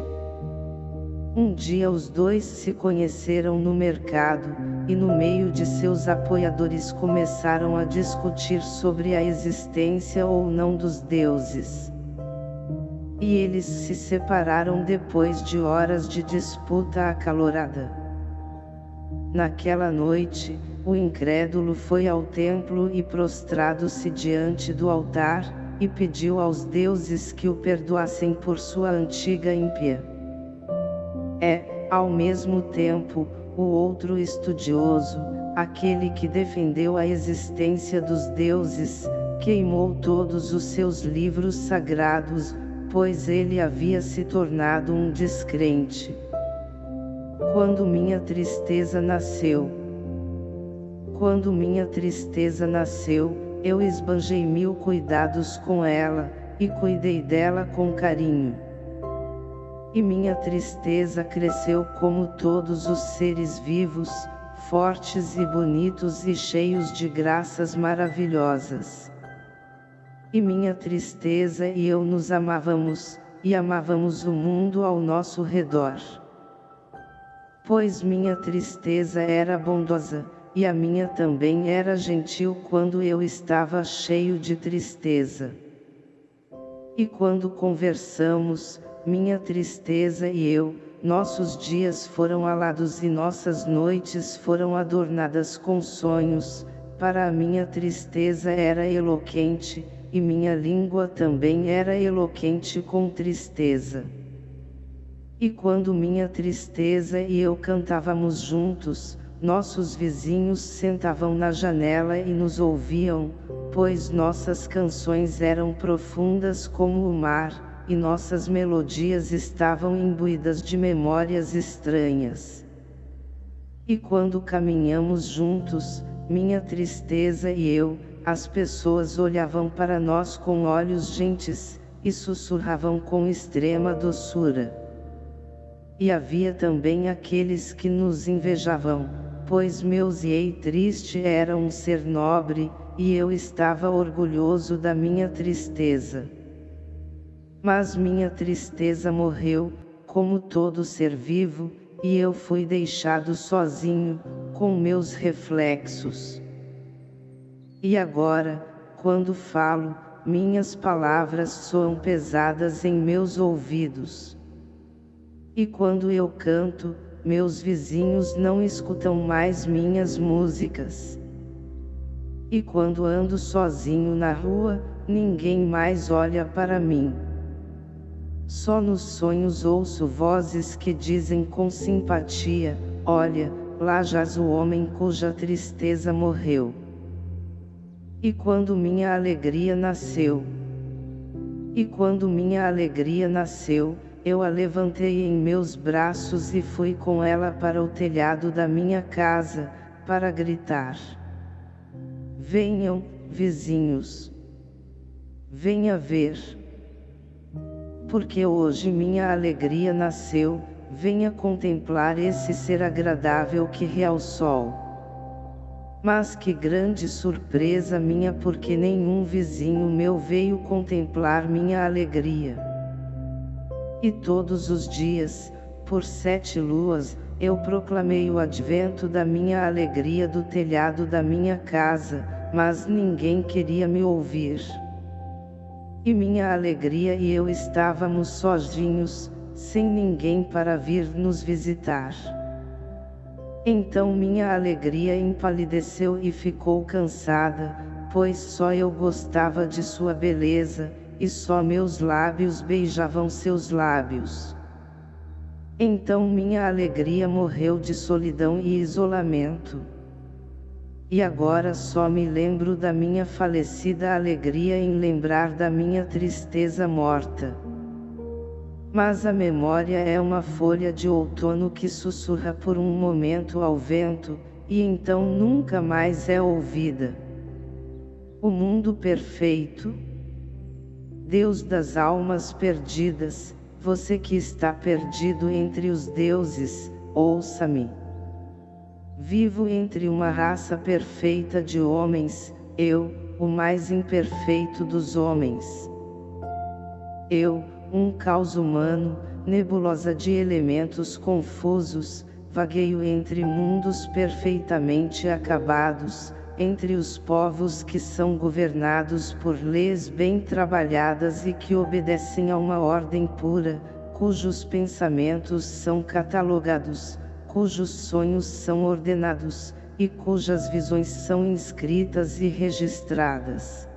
Um dia os dois se conheceram no mercado, e no meio de seus apoiadores começaram a discutir sobre a existência ou não dos deuses e eles se separaram depois de horas de disputa acalorada. Naquela noite, o incrédulo foi ao templo e prostrado-se diante do altar, e pediu aos deuses que o perdoassem por sua antiga ímpia. É, ao mesmo tempo, o outro estudioso, aquele que defendeu a existência dos deuses, queimou todos os seus livros sagrados, pois ele havia se tornado um descrente. Quando minha tristeza nasceu. Quando minha tristeza nasceu, eu esbanjei mil cuidados com ela, e cuidei dela com carinho. E minha tristeza cresceu como todos os seres vivos, fortes e bonitos e cheios de graças maravilhosas. E minha tristeza e eu nos amávamos, e amávamos o mundo ao nosso redor. Pois minha tristeza era bondosa, e a minha também era gentil quando eu estava cheio de tristeza. E quando conversamos, minha tristeza e eu, nossos dias foram alados e nossas noites foram adornadas com sonhos, para a minha tristeza era eloquente, e minha língua também era eloquente com tristeza. E quando minha tristeza e eu cantávamos juntos, nossos vizinhos sentavam na janela e nos ouviam, pois nossas canções eram profundas como o mar, e nossas melodias estavam imbuídas de memórias estranhas. E quando caminhamos juntos, minha tristeza e eu, as pessoas olhavam para nós com olhos gentes, e sussurravam com extrema doçura. E havia também aqueles que nos invejavam, pois meus ei triste era um ser nobre, e eu estava orgulhoso da minha tristeza. Mas minha tristeza morreu, como todo ser vivo, e eu fui deixado sozinho, com meus reflexos. E agora, quando falo, minhas palavras soam pesadas em meus ouvidos. E quando eu canto, meus vizinhos não escutam mais minhas músicas. E quando ando sozinho na rua, ninguém mais olha para mim. Só nos sonhos ouço vozes que dizem com simpatia, olha, lá jaz o homem cuja tristeza morreu. E quando minha alegria nasceu. E quando minha alegria nasceu, eu a levantei em meus braços e fui com ela para o telhado da minha casa, para gritar. Venham, vizinhos. Venha ver. Porque hoje minha alegria nasceu, venha contemplar esse ser agradável que ao sol. Mas que grande surpresa minha porque nenhum vizinho meu veio contemplar minha alegria. E todos os dias, por sete luas, eu proclamei o advento da minha alegria do telhado da minha casa, mas ninguém queria me ouvir. E minha alegria e eu estávamos sozinhos, sem ninguém para vir nos visitar. Então minha alegria empalideceu e ficou cansada, pois só eu gostava de sua beleza, e só meus lábios beijavam seus lábios. Então minha alegria morreu de solidão e isolamento. E agora só me lembro da minha falecida alegria em lembrar da minha tristeza morta. Mas a memória é uma folha de outono que sussurra por um momento ao vento, e então nunca mais é ouvida. O mundo perfeito, Deus das almas perdidas, você que está perdido entre os deuses, ouça-me. Vivo entre uma raça perfeita de homens, eu, o mais imperfeito dos homens. Eu, um caos humano, nebulosa de elementos confusos, vagueio entre mundos perfeitamente acabados, entre os povos que são governados por leis bem trabalhadas e que obedecem a uma ordem pura, cujos pensamentos são catalogados, cujos sonhos são ordenados, e cujas visões são inscritas e registradas.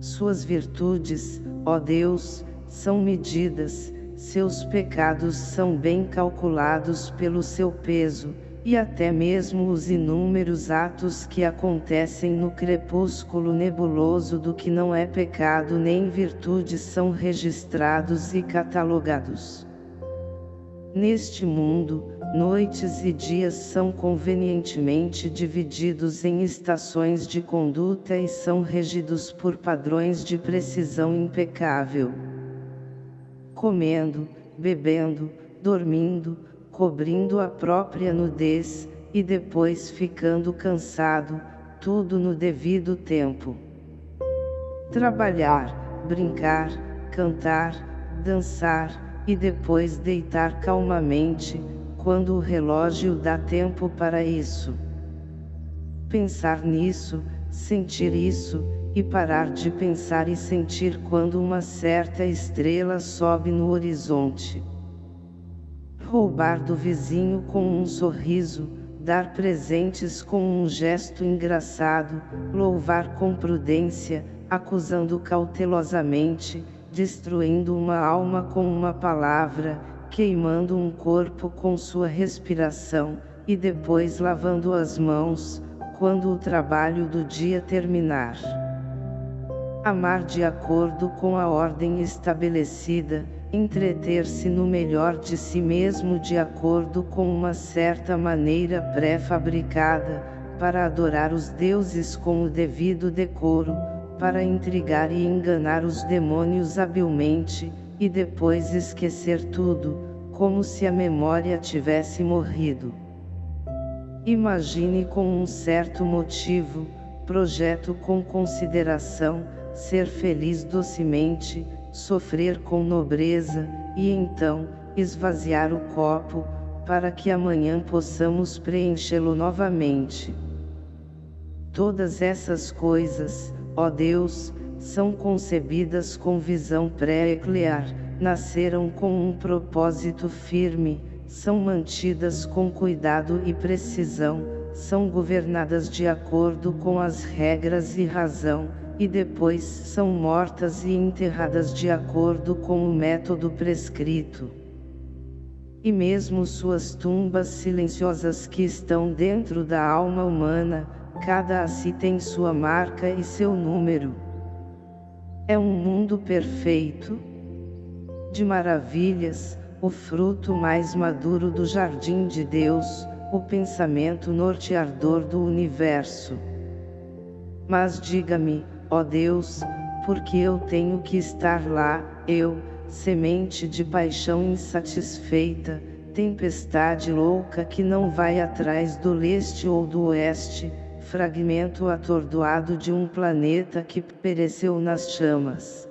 Suas virtudes, ó Deus, são medidas, seus pecados são bem calculados pelo seu peso, e até mesmo os inúmeros atos que acontecem no crepúsculo nebuloso do que não é pecado nem virtude são registrados e catalogados. Neste mundo, noites e dias são convenientemente divididos em estações de conduta e são regidos por padrões de precisão impecável. Comendo, bebendo, dormindo, cobrindo a própria nudez, e depois ficando cansado, tudo no devido tempo. Trabalhar, brincar, cantar, dançar, e depois deitar calmamente, quando o relógio dá tempo para isso. Pensar nisso, sentir isso, e parar de pensar e sentir quando uma certa estrela sobe no horizonte roubar do vizinho com um sorriso, dar presentes com um gesto engraçado, louvar com prudência, acusando cautelosamente, destruindo uma alma com uma palavra, queimando um corpo com sua respiração, e depois lavando as mãos, quando o trabalho do dia terminar. Amar de acordo com a ordem estabelecida, entreter-se no melhor de si mesmo de acordo com uma certa maneira pré-fabricada, para adorar os deuses com o devido decoro, para intrigar e enganar os demônios habilmente, e depois esquecer tudo, como se a memória tivesse morrido. Imagine com um certo motivo, projeto com consideração, ser feliz docemente, sofrer com nobreza, e então, esvaziar o copo, para que amanhã possamos preenchê-lo novamente. Todas essas coisas, ó Deus, são concebidas com visão pré-eclear, nasceram com um propósito firme, são mantidas com cuidado e precisão, são governadas de acordo com as regras e razão, e depois são mortas e enterradas de acordo com o método prescrito. E mesmo suas tumbas silenciosas que estão dentro da alma humana, cada a si tem sua marca e seu número. É um mundo perfeito, de maravilhas, o fruto mais maduro do jardim de Deus, o pensamento norteador do universo. Mas diga-me, ó Deus, porque eu tenho que estar lá, eu, semente de paixão insatisfeita, tempestade louca que não vai atrás do leste ou do oeste, fragmento atordoado de um planeta que pereceu nas chamas.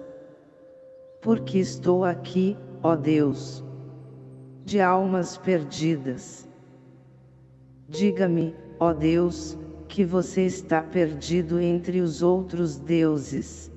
Porque estou aqui, ó Deus, de almas perdidas. Diga-me, ó Deus, que você está perdido entre os outros deuses.